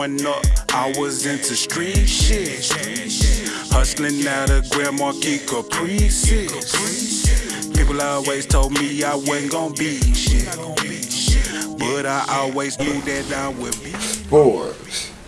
growing up, I was into street shit. Hustling out of Grand Marquis Caprices. People always told me I wasn't gonna be shit. But I always knew that I would be. Four,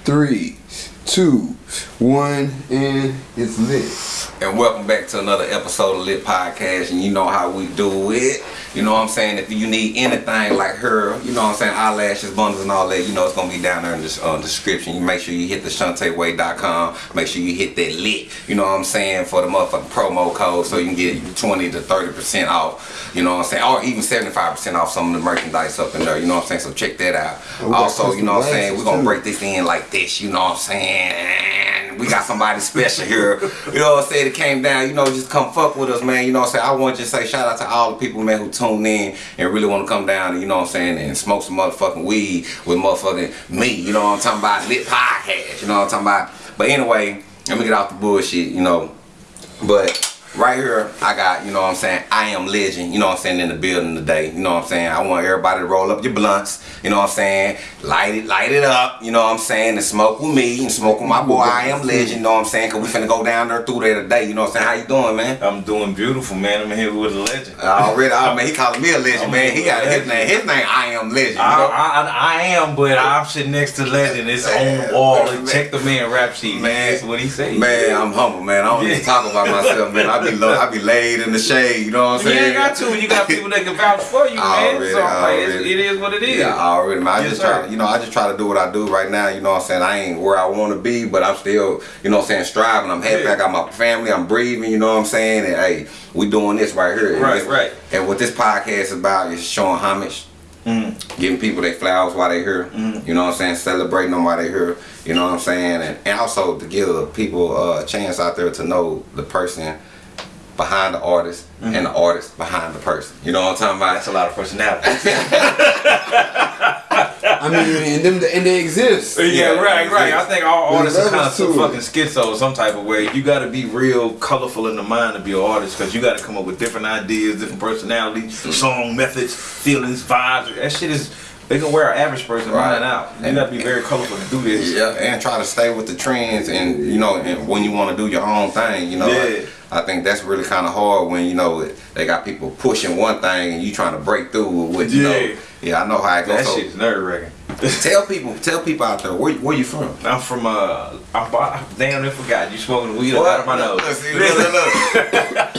three, two, one, and it's lit. And welcome back to another episode of Lit Podcast. And you know how we do it. You know what I'm saying? If you need anything like her, you know what I'm saying, eyelashes, bundles, and all that, you know it's gonna be down there in the uh, description. You make sure you hit the shanteway.com. Make sure you hit that lit. You know what I'm saying for the motherfucking promo code, so you can get 20 to 30 percent off. You know what I'm saying, or even 75 percent off some of the merchandise up in there. You know what I'm saying? So check that out. got also, you know what I'm saying, we're gonna break this in like this. You know what I'm saying? We got somebody special here. You know what I'm saying? It came down, you know, just come fuck with us, man. You know what I'm saying? I want to just say shout out to all the people, man, who tune in and really want to come down and, you know what I'm saying, and smoke some motherfucking weed with motherfucking me. You know what I'm talking about? Lit podcast. You know what I'm talking about? But anyway, let me get off the bullshit, you know. But right here, I got, you know what I'm saying, I am legend, you know what I'm saying, in the building today. You know what I'm saying? I want everybody to roll up your blunts, you know what I'm saying? Light it, light it up, you know what I'm saying, and smoke with me and smoke with my boy, I am legend, you know what I'm saying? Cause we finna go down there through there today, you know what I'm saying? How you doing, man? I'm doing beautiful, man. I'm here with a legend. Already, oh man, he calling me a legend, man. He got his name, his name, I am legend. You I, know? I, I, I am, but I'm sitting next to legend. It's on the wall. Man. Check the man rap sheet, Man. That's what he say. Man, I'm humble, man. I don't need to talk about myself, man. I be low, I be laid in the shade, you know what I'm you saying? ain't got to. You got people that can vouch for you, man. Already, so like, already. it is what it is. Yeah, I already. Man, I Yes, just sir. try, to, you know, I just try to do what I do right now. You know what I'm saying? I ain't where I want to be, but I'm still, you know what I'm saying, striving. I'm happy. Yeah. I got my family. I'm breathing. You know what I'm saying? And hey, we doing this right here. And Right, this- right. And what this podcast is about is showing homage, Mm. giving people their flowers while they here. You know what I'm saying? Celebrating them while they here. You know what I'm saying? And, and also to give people uh, a chance out there to know the person behind the artist and the artist behind the person. You know what I'm talking about? That's a lot of personality. I mean, and them, and they exist. Yeah, Yeah, right, right. I think all artists are kind of some fucking schizo some type of way. You got to be real colorful in the mind to be an artist because you got to come up with different ideas, different personalities, Mm. song methods, feelings, vibes. That shit is. They can wear an average person Right. mind out. You And- got to be very colorful to do this. Yeah, and try to stay with the trends, and you know, and when you want to do your own thing, you know, Yeah. like, I think that's really kind of hard when you know they got people pushing one thing and you trying to break through with, what you Yeah. know. Yeah, I know how it goes. That So shit is nerve wracking. tell people, tell people out there where where you from. I'm from uh, I'm, I damn near forgot you smoking weed out of my nose. Look, see, look, look, look.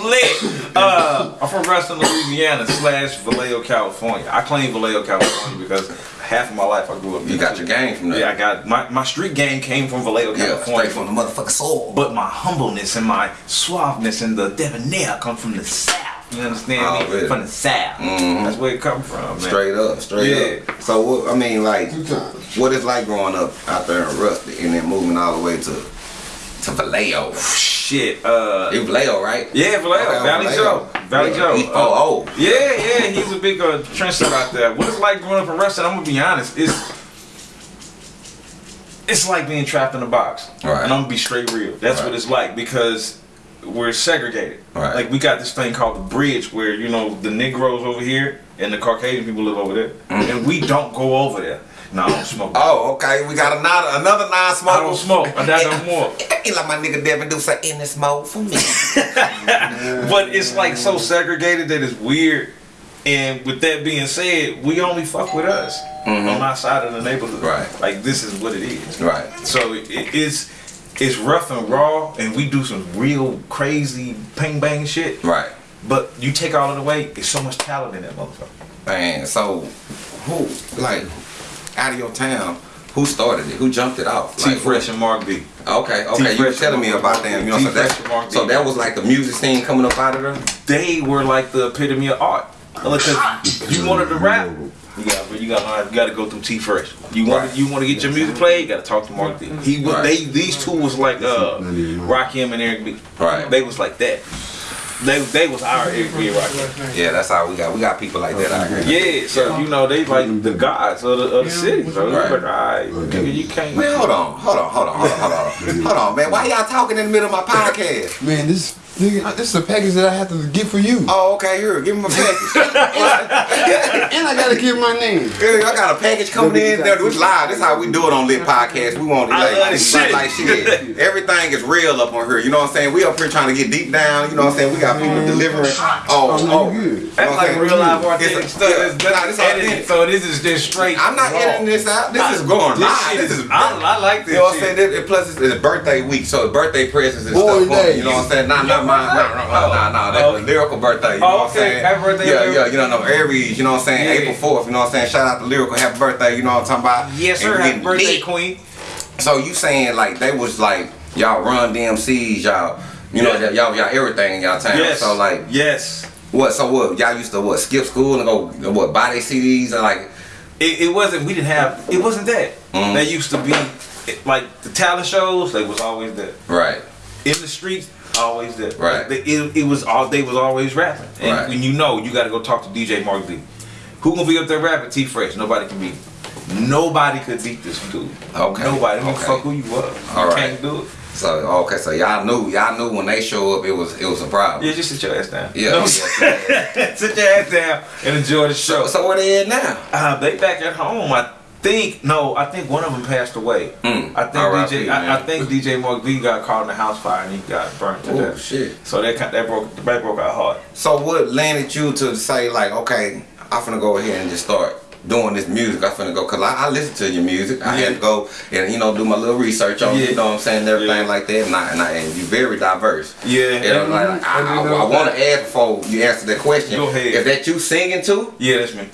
I'm lit. Uh, I'm from Ruston, Louisiana slash Vallejo, California. I claim Vallejo, California because half of my life I grew up. You got your game from there. Yeah, I got my my street game came from Vallejo, Yeah, California. straight from the motherfucking soul. but my humbleness and my suaveness and the debonair come from the south. You understand Oh, me? really? From the south. Mhm. That's where it come from, man. Straight up, straight Yeah. up. So what? I mean, like, Two times. what it's like growing up out there in Rusty and then moving all the way to to Vallejo. Shit. Uh, You Vallejo, right? Yeah, Vallejo, Okay, Valley Vallejo. Joe, Valley Yeah, Joe. oh, oh. Yeah, yeah, he's a big uh, trendsetter out there. What it's like growing up in Ruston, I'm gonna be honest, it's it's like being trapped in a box. Right. And I'm gonna be straight real. That's Right. what it's like because we're segregated. Right. Like we got this thing called the bridge where, you know, the Negroes over here and the Caucasian people live over there. And we don't go over there. No, I don't smoke. Oh, okay. We got another another non-smoker. I don't smoke. I don't more. He like my nigga Devin do say in the smoke for me. But it's like so segregated that it's weird. And with that being said, we only fuck with us on our side of the neighborhood. Mm-hmm. Right. Like this is what it is. right. So it, it's it's rough and raw, and we do some real crazy ping bang shit. Right. But you take all of the way, it's so much talent in that motherfucker. Man, so who like out of your town? Who started it? Who jumped it off? T Like, Fresh and Mark B. Okay, okay. You were telling me about them. You know, so that and Mark B. so that was like the music scene coming up out of there. They were like the epitome of art. Because you wanted to rap, you got you got you got to go through T Fresh. You want Right. you want to get your music played, you got to talk to Mark B. He was Right. they these two was like uh Rakim and Eric B. Right. They was like that. They they was our Eric B and Rakim. Yeah, that's how we got. We got people like that out here. Yeah, so you know they like the gods of the, of the city. So Right. like, all right, nigga, you can't. Man, hold on, hold on, hold on, hold on, hold on, hold on, man. Why y'all talking in the middle of my podcast? Man, this Nigga, this is a package that I have to get for you. Oh, okay, here, give him a package. And I gotta give my name. Hey, I got a package coming in. There, it's live. This is how we do it on Lit Podcast. We want it I like, like, shit. like shit. Everything is real up on here. You know what I'm saying? We up here trying to get deep down. You know what I'm saying? We got people mm-hmm. delivering. Oh, Oh, oh. you. You know That's like saying? real live It's authentic a- stuff. yeah, It's nah, this edited, so this is just straight. I'm not raw. editing this out. This is going This live. shit This is. is. I, I like this. You know what I'm saying? Plus, it's, it's birthday week, so birthday presents and Boy stuff. for me. You know what I'm saying? Nah, not mine. Nah, nah, nah, nah, nah. That's the lyrical birthday. You Oh, know what I'm okay. saying? Happy birthday, Yeah, Lyrical. yeah. You know, no Aries. You know what I'm saying? Yeah. April 4th. You know what I'm saying? Shout out to lyrical. Happy birthday. You know what I'm talking about? Yes, sir. Happy birthday, lit. Queen. So you saying like they was like y'all run DMCs, y'all. You know, Yeah. y'all, y'all everything in y'all town. Yes. So like, yes. what? So what? Y'all used to what? Skip school and go what? Buy their CDs and like, It, it wasn't. We didn't have. It wasn't that. Mhm. They used to be like the talent shows. They was always there. right, in the streets, always there. Right. It, it was all they was always rapping. And Right. when you know, you got to go talk to DJ Mark D. Who gonna be up there rapping? T Fresh. Nobody can beat. Nobody could beat this dude. Okay. Nobody. Okay. fuck who you was. All you right. can't do it. so okay, so y'all knew, y'all knew when they show up, it was it was a problem. Yeah, just sit your ass down. Yeah, No, sit your ass down and enjoy the show. So, so where they at now? Uh, they back at home. I think no, I think one of them passed away. Mm. I think R.I.P., DJ. man. I, I think DJ Mark D got caught in the house fire and he got burnt to Oh death. shit. So that kind- that broke that broke our heart. So what landed you to say like, okay, I'm gonna go ahead and just start doing this music. I'm finna go, cause I, I listen to your music. I had to go and you know do my little research on, you know what I'm saying, everything Yeah. like that. And, I, and, I, and you're very diverse. Yeah. You know, like, like, I, And I, I want that- to ask before you answer that question. Go ahead. If that you singing too, Yeah, that's me.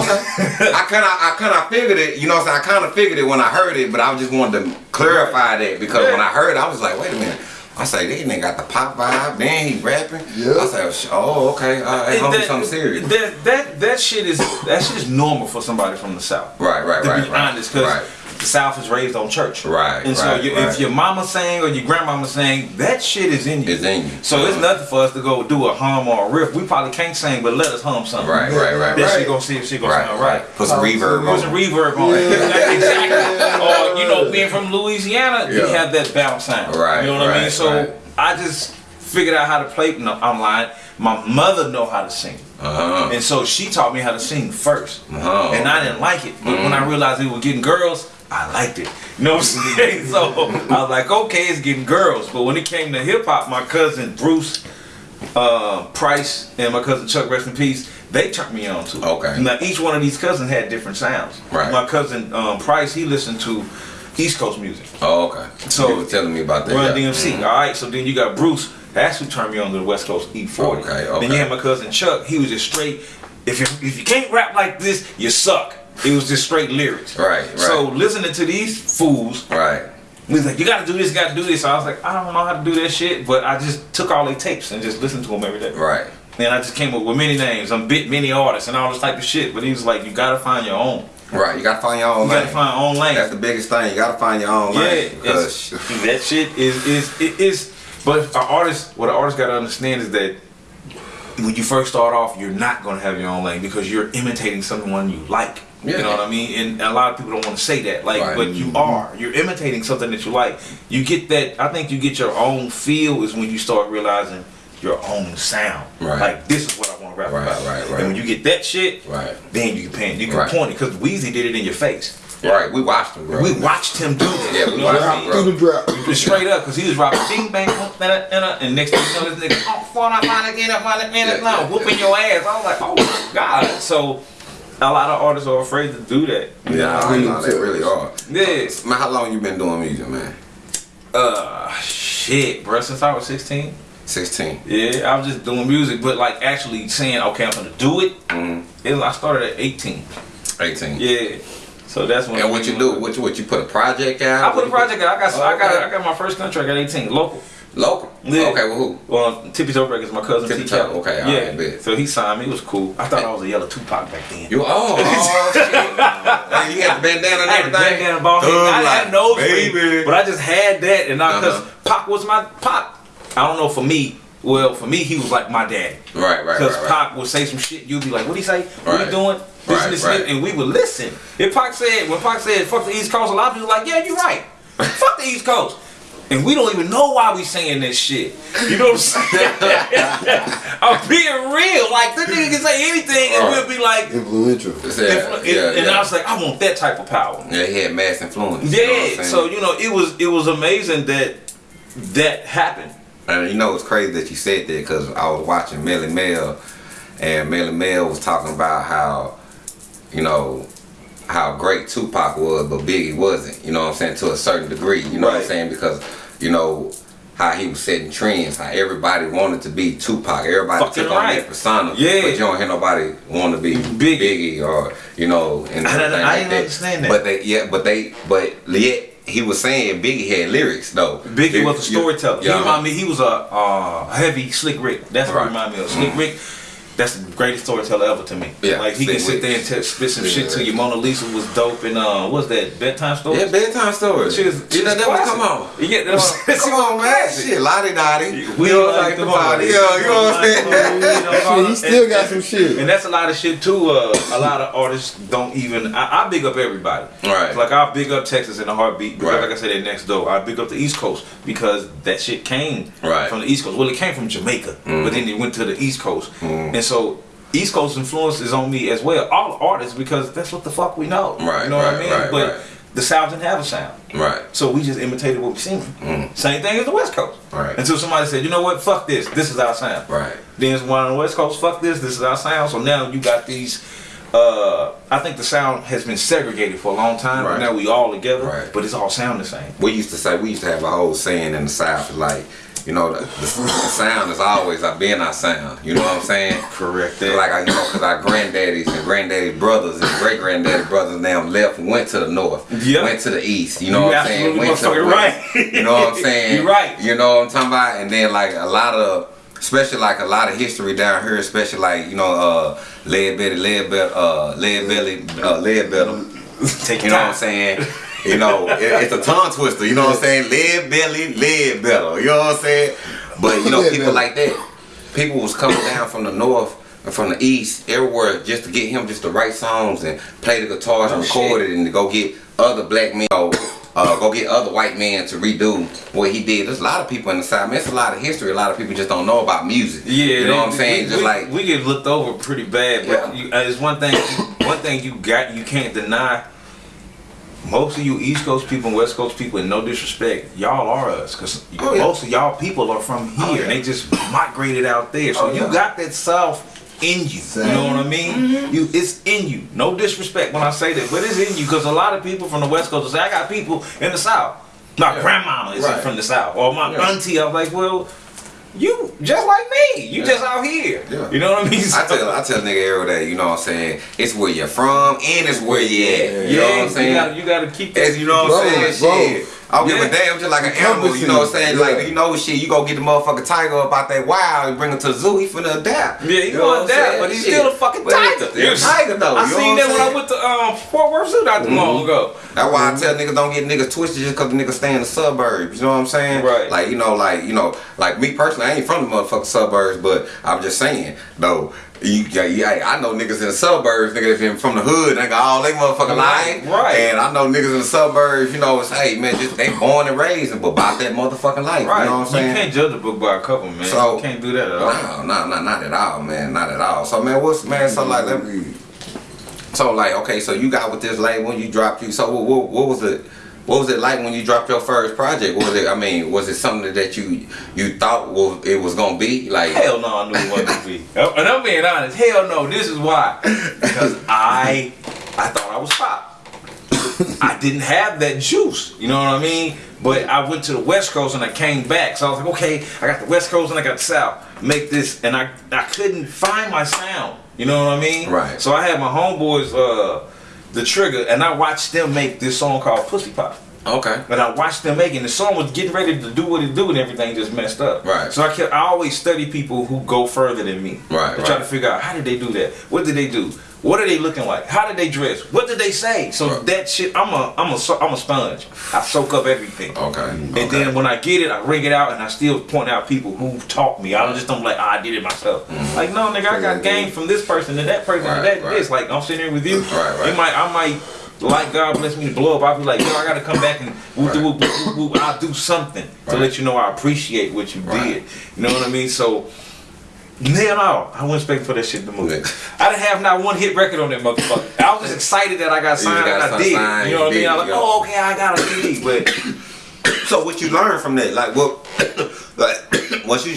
Okay. I kind of, I kind of figured it. You know, what I'm saying? I kind of figured it when I heard it, but I just wanted to clarify that because Yeah. when I heard it, I was like, wait a minute. I say, this nigga got the pop vibe, then he rapping. Yeah. I say, oh, okay, uh, it's gonna be something serious. That, that that shit is that shit is normal for somebody from the south. Right, right, to right, To be right. honest, because Right. The South is raised on church. Right, And so right, you, right. if your mama sang or your grandmama sang, that shit is in you. It's in you. So it's Uh-huh. nothing for us to go do a hum or a riff. We probably can't sing, but let us hum something. Right, right, right, That right. shit gonna see if she gonna Right, sound right. right. Put some reverb on. Put some on. reverb on it. exactly. Or you know, being from Louisiana, you have that bounce sound. Right, You know what I mean? So right. I just figured out how to play. No, I'm lying. My mother know how to sing. Uh-huh. And so she taught me how to sing 1st Oh, And I didn't like it. But when I realized it were getting girls, I liked it. You know what I'm saying? so I was like, okay, it's getting girls. But when it came to hip hop, my cousin Bruce uh, Price and my cousin Chuck, rest in peace, they turned me on to. Okay. Now each one of these cousins had different sounds. Right. My cousin um, Price, he listened to East Coast music. Oh, okay. So- you were telling me about that. Run yeah. DMC. Mhm. All right. So then you got Bruce. That's who turned me on to the West Coast E40. Okay, okay. Then you had my cousin Chuck. He was just straight. If you if you can't rap like this, you suck. It was just straight lyrics. Right, right. So listening to these fools, Right. we was like, you gotta do this, gotta do this. So I was like, I don't know how to do that shit, but I just took all their tapes and just listened to them every day. Right. And I just came up with many names, I'm bit many artists and all this type of shit. But he was like, you gotta find your own. Right. You gotta find your own You gotta find your own lane. That's the biggest thing. You gotta find your own Yeah, lane. Because that shit is is it is. But an artist, what an artist got to understand is that when you first start off, you're not gonna have your own lane because you're imitating someone you like. Yeah. You know what I mean? And a lot of people don't want to say that, like, Right. but you are. You're imitating something that you like. You get that. I think you get your own feel is when you start realizing your own sound. Right. Like this is what I want to rap Right, about. right, right. And when you get that shit, Right. then you can pan, you can Right. point it because Weezy did it in your face. Right. We watched them, bro. We watched him do that. Yeah, we You know watched him, bro. Through the drought. Just straight up, cause he was rapping ding bang, whoop, da, da, da, da, and next thing you know, this nigga, oh, fall out, fall again, fall again, Yeah, now, yeah, whooping your ass. I was like, oh my god. So a lot of artists are afraid to do that. Yeah, I know they really are. Yeah. Man, how long you been doing music, man? Uh, shit, bro. Since I was 16. 16. Yeah, I was just doing music, but like actually saying, okay, I'm gonna do it. Mm, it was, I started at 18. 18. Yeah. So that's when. And what you do? What you, what you put a project out? I put a project out. I got, I got, Okay. I got my first contract at 18, local. Local. Yeah. Okay, well who? Well, Tippy Toe Records, my cousin Tippy T. Toe, Kelly. okay, yeah. alright, bet. So he signed me. It was cool. I thought I was a yellow Tupac back then. You oh, oh shit. And you had the bandana and I had everything. the bandana ball head. Thug I had life, nose baby. ring, but I just had that, and I because Uh-huh. Pac was my Pac. I don't know for me. Well, for me, he was like my daddy. Right, right, Because right, right. Pac would say some shit, you'd be like, "What he say? What Right. he doing?" This Right, and this, right. and we would listen. If Pac said, when Pac said, "Fuck the East Coast," a lot of people were like, "Yeah, you're right. Fuck the East Coast." And we don't even know why we saying this shit. You know what I'm saying? I'm being real. Like the nigga can say anything, and we'll be like, Influential. Yeah, and, yeah, and yeah. I was like, I want that type of power. Yeah, he had mass influence. you know Yeah. So you know, it was it was amazing that that happened. And you know it's crazy that you said that because I was watching Melle Mel, and Melle Mel was talking about how, you know, how great Tupac was, but Biggie wasn't. You know what I'm saying to a certain degree. You know what I'm saying because, you know. How he was setting trends, how everybody wanted to be Tupac, everybody Fucking took on right. that persona, Yeah. but you don't hear nobody want to be Biggie. Biggie, or you know, and I didn't- I like that. understand that. But they, yeah, but they, but yet he was saying Biggie had lyrics though. Biggie was a You- storyteller. yeah. He remind me. He was a uh, heavy Slick Rick. That's what Right. he remind me of. Slick Rick. That's the greatest storyteller ever to me. Yeah, like he can sit there and t- spit some shit to Yeah. you. Mona Lisa was dope, and uh, what's that bedtime story? Yeah, bedtime stories. Shit is, you know, that was, come on. Yeah, that's, Come on, man. Shit, La Di Da Di. We you know, like like the the party. Yeah, you know what I'm saying? He still got some shit. And that's a lot of shit too. Uh, a lot of artists don't even. I, I big up everybody. Right. Like I big up Texas in a heartbeat. Because Right. like I said, they're next door. I big up the East Coast because that shit came Right. from the East Coast. Well, it came from Jamaica, but then it went to the East Coast, Mm-hmm. and so. East Coast influence is on me as well. All artists because that's what the fuck we know. Right, You know what I mean? right, but right. the South didn't have a sound. Right. So we just imitated what we seen. Same thing as the West Coast. Mm. Right. Until somebody said, you know what, fuck this. This is our sound. Right. Then it's one on the West Coast, fuck this, this is our sound. So now you got these uh I think the sound has been segregated for a long time, Right. now we all together, Right. but it's all sound the same. We used to say, we used to have a whole saying in the South, like, you know, the, the, the sound is always our being our sound. You know what I'm saying? Correct Like, I, you know, because our granddaddies and granddaddy brothers and great granddaddy brothers now left went to the north, Yeah. went to the east. You know You what I'm saying? Went to the west. right. You know what I'm saying? You're right. You know what I'm talking about? And then like a lot of, especially like a lot of history down here, especially like you know, uh, lead belly, lead belly, uh, lead belly, uh, lead belly. Take You know what I'm saying? You know, it, it's a tongue twister. You know what I'm saying? Live belly, live better. You know what I'm saying? But you know, Lead people belly. like that. People was coming down from the north and from the east, everywhere, just to get him just to write songs and play the guitars and Oh, record shit. it, and to go get other black men. Uh, go get other white men to redo what he did. There's a lot of people in the South. I Man, it's a lot of history. A lot of people just don't know about music. Yeah, you know what I'm saying? We, just we- like we get looked over pretty bad, but Yeah. you, uh, it's one thing. One thing you got, you can't deny. Most of you East Coast people and West Coast people, and no disrespect, y'all are us, cause Oh, yeah. most of y'all people are from here, Oh, yeah. and they just migrated out there. So Oh, you yeah. got that South in you. You know what I mean? Mm-hmm. You, it's in you. No disrespect when I say that, but it's in you, cause a lot of people from the West Coast will say, "I got people in the South." My grandmama is Right. from the South, or my auntie. I'm like, well. You just like me. You Yeah. just out here. Yeah. You know what I mean? I tell I tell nigga every day, you know what I'm saying? It's where you're from and it's where you at. You know what I'm saying? You gotta, you gotta keep that. As you know what I'm saying? bro. Shit. I don't give a damn, just like an animal, you know what I'm saying? Encompassing, Like, you know shit, you go get the motherfucking tiger up out that wild and bring him to the zoo, he finna adapt. Yeah, he You know gonna adapt, but he's Shit. still a fucking tiger. He's a tiger though. I seen that when I went to um, Fort Worth Zoo not too long ago. That's why I tell niggas don't get niggas twisted just cause the niggas stay in the suburbs. You know what I'm saying? Right. Like, you know, like, you know, like me personally, I ain't from the motherfucking suburbs, but I'm just saying, though, you, yeah, yeah, I know niggas in the suburbs, niggas been from the hood, They nigga, all they motherfucking life. right. And I know niggas in the suburbs, you know, it's, hey, man, just they born and raised, but about that motherfucking life. Right. You know what I'm saying? You can't judge a book by a cover, man. So- you can't do that at all. No, no, no, not at all, man. Not at all. So, man, what's, man, so like, let me, so like, okay, so you got with this label, you dropped you. So what, what, what was it? What was it like when you dropped your first project? Was it? I mean, was it something that you you thought was it was gonna be like? Hell no, I knew it wasn't gonna be. And I'm being honest. Hell no, this is why. Because I, I thought I was pop. I didn't have that juice. You know what I mean? But I went to the West Coast and I came back. So I was like, okay, I got the West Coast and I got the South. Make this, and I, I couldn't find my sound. You know what I mean? Right. So I had my homeboys, uh, the Trigger, and I watched them make this song called Pussy Pop. Okay. But I watched them making the song was getting ready to do what it do and everything just messed up. Right. So I kept I always study people who go further than me. Right, To try to figure out how did they do that? What did they do? What are they looking like? How did they dress? What did they say? So Right. that shit, I'm a, I'm a, I'm a sponge. I soak up everything. Okay. And okay. then when I get it, I ring it out, and I still point out people who taught me. I don't just don't like, ah, I did it myself. Like, no, nigga, I got game from this person to that person Right, to that right. this. Like, I'm sitting here with you. Right, right. It might, I might like God bless me to blow up, I'll be like, yo, I gotta come back and whoop, whoop, whoop, whoop, whoop, I'll do something to let you know I appreciate what you Right. did. You know what I mean? So, hell no, I wasn't expecting for that shit to move. Yeah. I didn't have not one hit record on that motherfucker. I was just excited that I got signed got and I did. signed, you know what I mean? I was like, oh, okay, I got a CD, but So what you learned from that? Like what? like once you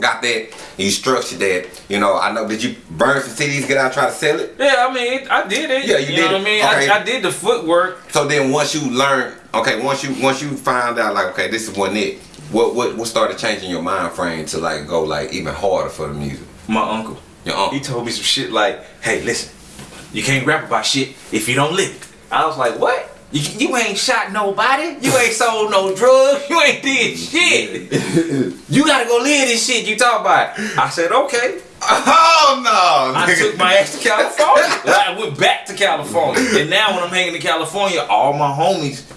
got that, you structured that. You know, I know. Did you burn some CDs? Get out, try to sell it. yeah, I mean, I did it. Yeah, you did know it. what I mean? Okay. I, I did the footwork. So then once you learn, okay, once you once you found out like, okay, this is what it. What what what started changing your mind frame to like go like even harder for the music? My uncle. Your uncle. He told me some shit like, "Hey, listen, you can't rap about shit if you don't live it." I was like, "What? You, you ain't shot nobody. You ain't sold no drugs. You ain't did mm-hmm. shit. you gotta go live this shit you talk about." I said, "Okay." Oh no! I took my ass to California. I went back to California, and now when I'm hanging in California, all my homies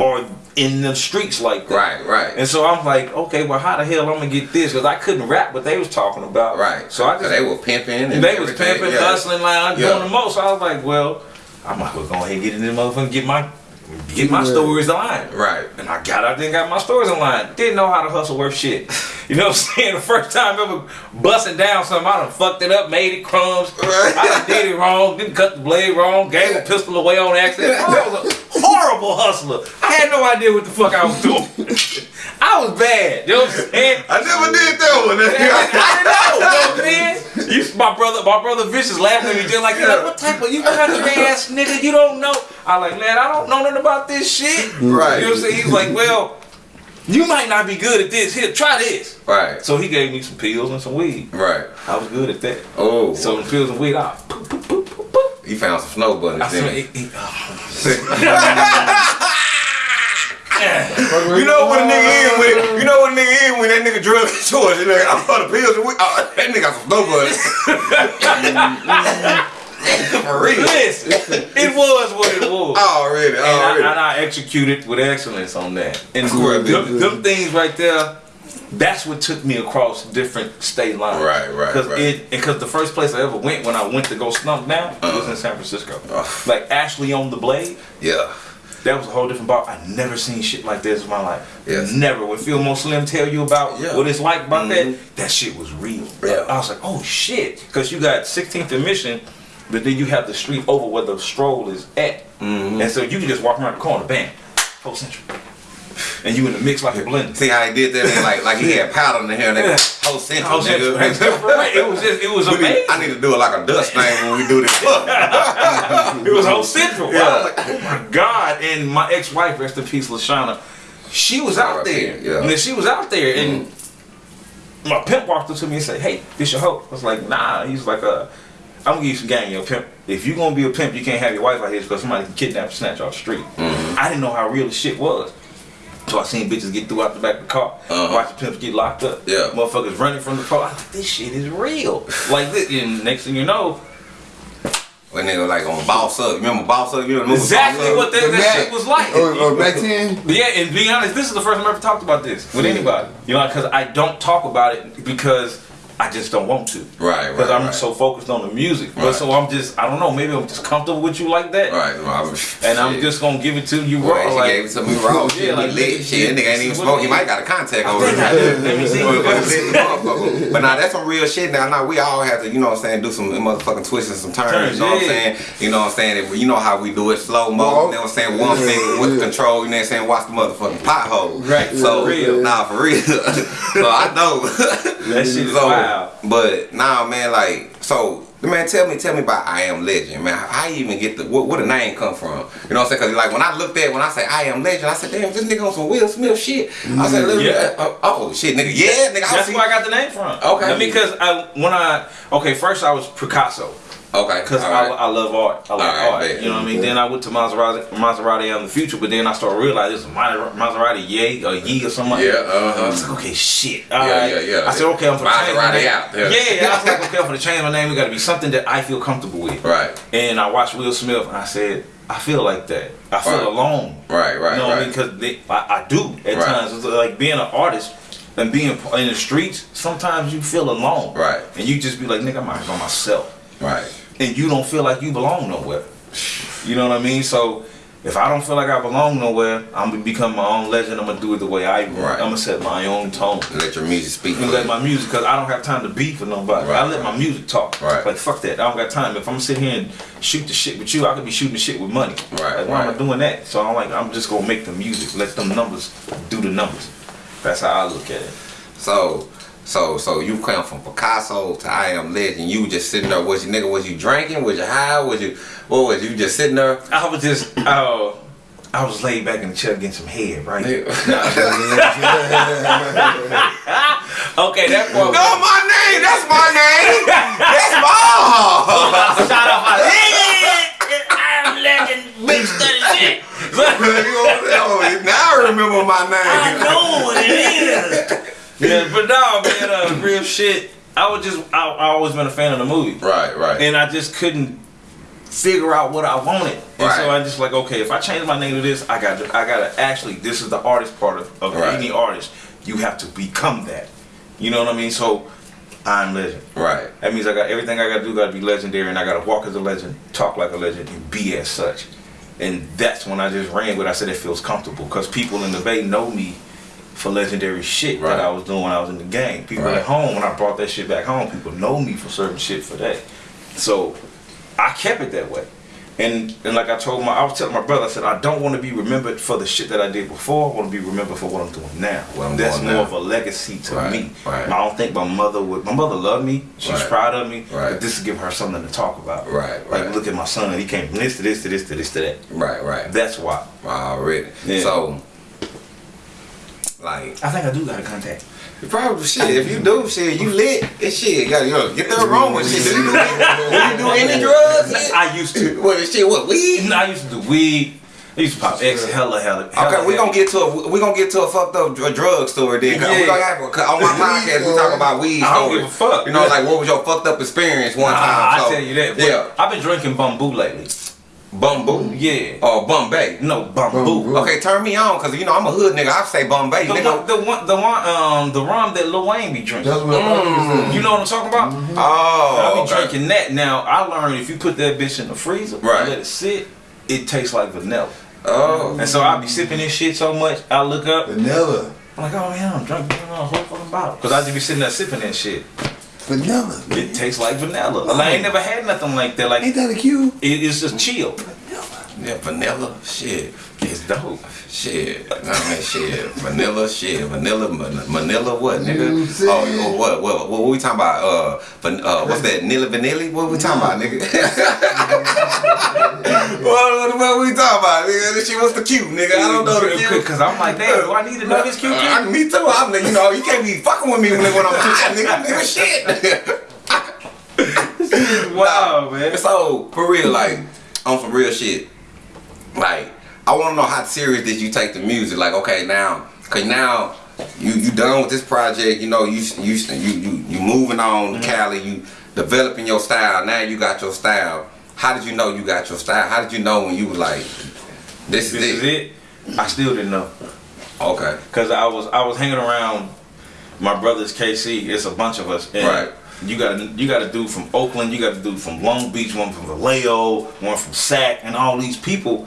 are in the streets like that. Right, right. And so I'm like, okay, well, how the hell I'm gonna get this? Because I couldn't rap what they was talking about. Right. So I just they were pimping and they was pimping, Yeah. hustling, like I'm Yeah. doing the most. So I was like, well, I might as well go ahead and get in this motherfucker, and get my get my Yeah. stories aligned. Right. And I got out there and got my stories aligned. Didn't know how to hustle worth shit. You know what I'm saying? The first time ever busting down something, I done fucked it up, made it crumbs. Right. I done did it wrong, didn't cut the blade wrong, gave a pistol away on accident. I was a horrible hustler. I had no idea what the fuck I was doing. I was bad. You know what I'm saying? I never did that one. I didn't know. You know what I'm saying? You, my brother, my brother Vicious laughing at me just like, you like, what type of you country ass nigga you don't know? I like, man, I don't know nothing about this shit. Right. You know what I'm saying? He's like, well, you might not be good at this. Here, try this. Right. So he gave me some pills and some weed. Right. I was good at that. Oh. So the pills and weed, I poop, poop, poop, poop, poop. you found some snow bunnies. I said, didn't it, it, You know what a nigga is when you know what a nigga is when that nigga drug his choice. You know, I'm for the pills and we, oh, that nigga got some snow bunnies. For real. listen, it was what it was. Already, and, I, already. and I executed with excellence on that. And Cool. them, them things right there, that's what took me across different state lines. Right, right, Cause right. it because the first place I ever went when I went to go slump down was in uh-huh. San Francisco. Like Ashley on the Blade. yeah. That was a whole different ball. I never seen shit like this in my life. Yes. Never. When Fillmore Slim tell you about Yeah. what it's like about Mhm. that, that shit was real. Yeah. I was like, oh shit. Because you got 16th and Mission, but then you have the street over where the stroll is at. Mm-hmm. And so you can just walk around the corner, bam, full central. And you in the mix like a blender. See how he did that? Man? Like, like he had powder in the hair, nigga. Whole central, Whole central. nigga. It was just, it was We need- amazing. I need to do it like a dust thing when we do this. It was whole central. Yeah. I was like, oh my god! And my ex-wife, rest in peace, Lashana, she was out there. Yeah. Mm-hmm. And then she was out there, and my pimp walked up to me and said, "Hey, this your hoe?" I was like, "Nah." He's like, "Uh, I'm gonna give you some game, yo, pimp. If you gonna be a pimp, you can't have your wife out here because somebody can kidnap and snatch off the street." Mm-hmm. I didn't know how real the shit was. So I seen bitches get through out the back of the car, Uh-huh. watch the pimps get locked up. Yeah. Motherfuckers running from the car. I like, this shit is real. like this, and next thing you know, when nigga like on Boss Up. Remember Boss Up? You movie exactly Boss Up? what that, that shit was like. Or, or 10? But yeah, and being honest, this is the first time I ever talked about this with anybody. You know, because I don't talk about it because I just don't want to. Right, Because I'm right. so focused on the music. But Right. so I'm just, I don't know, maybe I'm just comfortable with you like that. Right. Well, I'm- And I'm just gonna give it to you Boy, raw. she Like, gave it to me raw. Yeah, Shit, like, he lit. Shit, that nigga ain't even what smoke. He might got a contact I over there. Let me see. But- but lit the motherfucker. But now that's some real shit. Now, now we all have to, you know what I'm saying, do some motherfucking twists and some turns. Turns, you know what I'm saying? You know what I'm saying? You know how we do it slow mo. Well, you know what I'm saying? One yeah, finger with yeah. control. You know what I'm saying? Watch the motherfucking pothole. Right, So for real. nah, for real. so I know. That shit is so, But now, man, like, so. The man, tell me, tell me about I Am Legend, man. How you even get the where, where the name come from? You know what I'm saying? Cause like when I looked at when I say I Am Legend, I said, damn, this nigga on some Will Smith shit. I said, literally, Yeah. uh, oh shit, nigga, yeah, nigga. I That's where I got the name from. Okay. Because I when I okay, first I was Picasso Okay, because I, right. I love art. I like Alright, art. You know what I mean? Then I went to Maserati, Maserati out in the future, but then I started realizing it's a Maser- Maserati Yay or Yee or something. like Yeah, that. uh-huh. I was like, okay, shit. Yeah, alright. yeah, yeah. I said, okay, I'm change my Maserati name. out, yeah. Yeah, I was like, okay, I'm gonna change my name. It got to be something that I feel comfortable with. right, And I watched Will Smith, and I said, I feel like that. I feel Right. alone. right, right, You know what I mean? Because I, I do at Right. times. It's like being an artist and being in the streets. Sometimes you feel alone, Right. And you just be like, nigga, I'm out by myself, right. And you don't feel like you belong nowhere. You know what I mean? So if I don't feel like I belong nowhere, I'm gonna become my own legend. I'm gonna do it the way I want. Right. I'm gonna set my own tone. Let your music speak. And let my music, cause I don't have time to beef with nobody. Right, I let my music talk. Right. Like fuck that. I don't got time. If I'm sitting here and shoot the shit with you, I could be shooting the shit with money. Right, Like, why am I right. doing that? So I'm like, I'm just gonna make the music. Let them numbers do the numbers. That's how I look at it. So, so, so you come from Picasso to I Am Legend. You just sitting there. Was you nigga? Was you drinking? Was you high? Was you? What was you just sitting there? I was just, uh, I was laid back in the chair getting some head, right? Okay, that No, part. my name. That's my name. That's my. Shout out my legend. I'm legend, big study shit. Now I remember my name. I know what it is. Yeah, but no, man, uh, real shit. I was just, I, I always been a fan of the movie, Right, right. and I just couldn't figure out what I wanted, and so I just like, okay, if I change my name to this, I got, to, I gotta actually, this is the artist part of, of Right. any artist. You have to become that. You know what I mean? So, I'm legend. right. That means I got everything I gotta do gotta be legendary and I gotta walk as a legend, talk like a legend, and be as such. And that's when I just ran with it. I said it feels comfortable because people in the Bay know me for legendary shit Right. that I was doing when I was in the game. People Right. at home, when I brought that shit back home, people know me for certain shit for that. So I kept it that way. And and like I told my, I was telling my brother, I said I don't want to be remembered for the shit that I did before. I want to be remembered for what I'm doing now. I'm That's more now. of a legacy to Right, me. right. I don't think my mother would. My mother loved me. She's Right. proud of me. Right. But this is give her something to talk about. Right, Like look at my son. He came from this to this to this to this to that. Right, right. That's why. Already. Yeah. So, like, I think I do got a contact. probably shit. If you do shit, you lit. It's shit. You gotta, you gotta get the aroma. Mm-hmm. Shit. Do you do, do you do any drugs? Shit? I used to. What is shit? What weed? I used to do weed. I used to pop X hella hella. hella Okay, we gonna heavy. get to a we gonna get to a fucked up dr- drug story then. 'cause we Yeah. gonna have, 'cause on my podcast we talk about weed I don't stories. give a fuck. You know, like what was your fucked up experience one Nah, time? I So, tell you that. but Yeah, I've been drinking bamboo lately. Bumbo. Yeah. Or Bombay. No bamboo. Bamboo. Okay, turn me on, cause you know I'm a hood nigga. I say Bombay, The nigga. one, the one, the one, um, the rum that Lil Wayne be drinking. That's what I'm You know what I'm talking about? Oh, I be okay. drinking that. Now I learned if you put that bitch in the freezer Right. and let it sit, it tastes like vanilla. Oh, And so I be sipping this shit so much, I look up, Vanilla. I'm like, oh man, I'm drunk, a whole fucking bottle. Cause I just be sitting there sipping that shit. Vanilla. It tastes like vanilla. Like, I ain't never had nothing like that. Like Ain't that a cue? it, it's just chill. Yeah, vanilla. Shit, It's dope. shit. I mean, shit. Vanilla, shit. Vanilla, man- Manila, what, You nigga? see? Oh, oh, what, what, what, we talking about? Uh, van, uh, what's that? Nilla Vanilli? What we talking about, nigga? what, what, what we talking about, nigga? This shit, what's the cue, nigga? I don't know the cue. Cause I'm like, damn, do I need to know this cute Uh, kid? me too. I'm, you know, you can't be fucking with me when, when I'm high, nigga. Nigga, shit. Wow, man. So for real, like on some real shit, like I want to know how serious did you take the music? Like, okay, now, cause now you you done with this project. You know, you you you you, you moving on to mm-hmm. Cali. You developing your style. Now you got your style. How did you know you got your style? How did you know when you was like, this, This is is it? it. I still didn't know. Okay. Cause I was I was hanging around my brother's KC. It's a bunch of us. Right. You got you got to do from Oakland. You got to do from Long Beach. One from Vallejo. One from Sac. And all these people.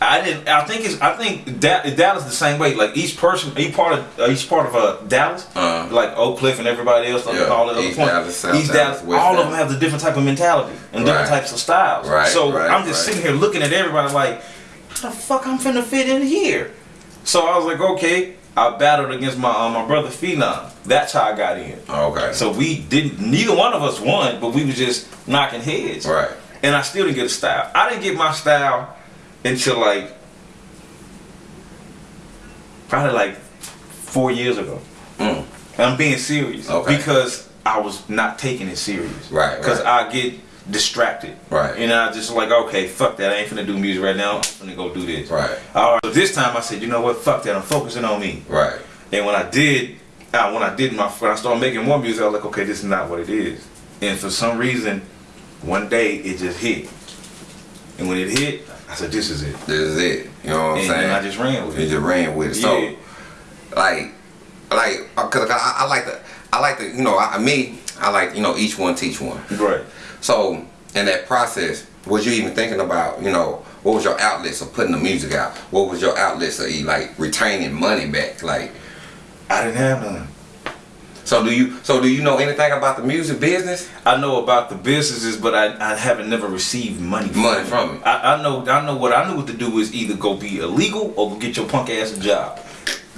I didn't. I think it's. I think da- Dallas the same way. Like each person, each part of uh, each part of uh, Dallas, Uh-huh. like Oak Cliff and everybody else, like Yeah. all the other East points. Dallas, South East Dallas, Dallas, all of them have the different type of mentality and different types of styles. Right, So right, I'm just right. sitting here looking at everybody like, how the fuck I'm finna fit in here? So I was like, okay. I battled against my uh, my brother Phenom. That's how I got in. Okay. So we didn't. Neither one of us won, but we was just knocking heads. right. And I still didn't get a style. I didn't get my style until like probably like four years ago. Mm. And I'm being serious Okay. because I was not taking it serious. Right, Because right. I get distracted. Right. And I just like, okay, fuck that. I ain't finna do music right now. I'm finna go do this. Right. All right. So this time I said, you know what? Fuck that. I'm focusing on me. Right. And when I did, uh, when I did my, when I started making more music, I was like, okay, this is not what it is. And for some reason, one day it just hit. And when it hit, I said, this is it. This is it. You know what I'm And, saying? and I just ran with You it. just ran with it. So, Yeah. like, like, uh, cause I, I like the, I like the, you know, I, me, I like, you know, each one teach one. Right. So, in that process, was you even thinking about, you know, what was your outlets of putting the music out? What was your outlets of like retaining money back? Like, I didn't have none. so do you? So do you know anything about the music business? I know about the businesses, but I, I haven't never received money from Money it. from it. I, I know I know what I knew what to do is either go be illegal or go get your punk ass a job.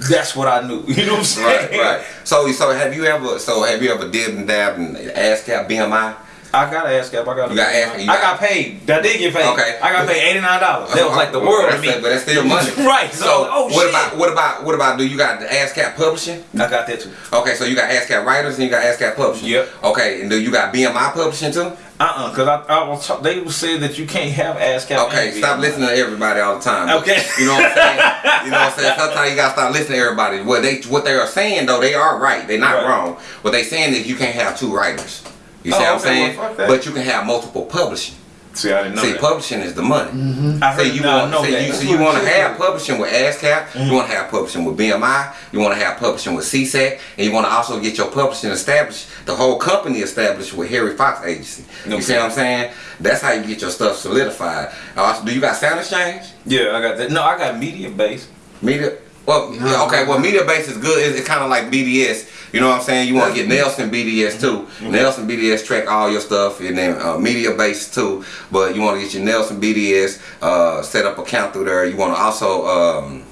That's what I knew. You know what I'm saying? Right, right. So, so have you ever? So have you ever did and dabbed in ASCAP BMI? I got an ASCAP. I got. You got ASCAP, you I got- paid. I did get paid. Okay. I got paid eighty nine dollars. That was like the world to me. But that's still money. right. So, So, oh what shit. about what about what about? Do you got the ASCAP publishing? I got that too. Okay, so you got ASCAP writers and you got ASCAP publishing. Yep. Okay, and do you got BMI publishing too? Uh uh Cause I, I was they said that you can't have ASCAP. Okay, stop listening to everybody all the time. Okay. You know what I'm saying? You know what I'm saying? Sometimes you gotta stop listening to everybody. What they what they are saying though, they are right. They're not Right. wrong. What they saying is you can't have two writers. You Oh, see what I'm saying? well, but you can have multiple publishing. See, I didn't know See, that. publishing is the money. Mm-hmm. I heard So you no, I want, know so that. you, so you want to have publishing with ASCAP, you mm-hmm. want to have publishing with BMI, you want to have publishing with SESAC, and you want to also get your publishing established, the whole company established with Harry Fox Agency. You see what I'm saying? That's how you get your stuff solidified. Also, do you got Sound Exchange? Yeah, I got that. No, I got media base. Media? Well, yeah, okay. Well, media base is good. It's, it's kind of like BDS. You know what I'm saying? You want to get Nielsen BDS too. Nielsen BDS track all your stuff, and then uh, media base too. But you want to get your Nielsen BDS, uh, set up account through there. You want to also, um,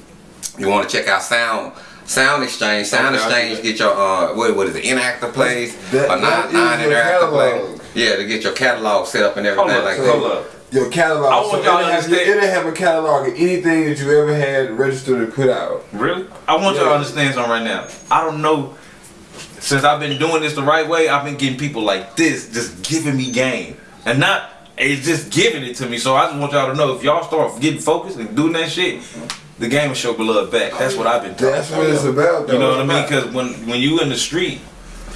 you want to check out Sound. Sound Exchange, Sound Okay, Exchange, get your uh, what, what is it, inactive plays, That- or that non is non your interactive plays. Yeah, to get your catalog set up and everything Hold like that. Your catalog. I want so y'all to understand- it'll have a catalog of anything that you ever had registered and put out. Really? I want y'all to understand something right now. I don't know. Since I've been doing this the right way, I've been getting people like this just giving me game. And not, it's just giving it to me. So I just want y'all to know if y'all start getting focused and doing that shit, the game will show love back. That's what I've been talking That's what it's about. Though. You know what I mean? Because when when you in the street,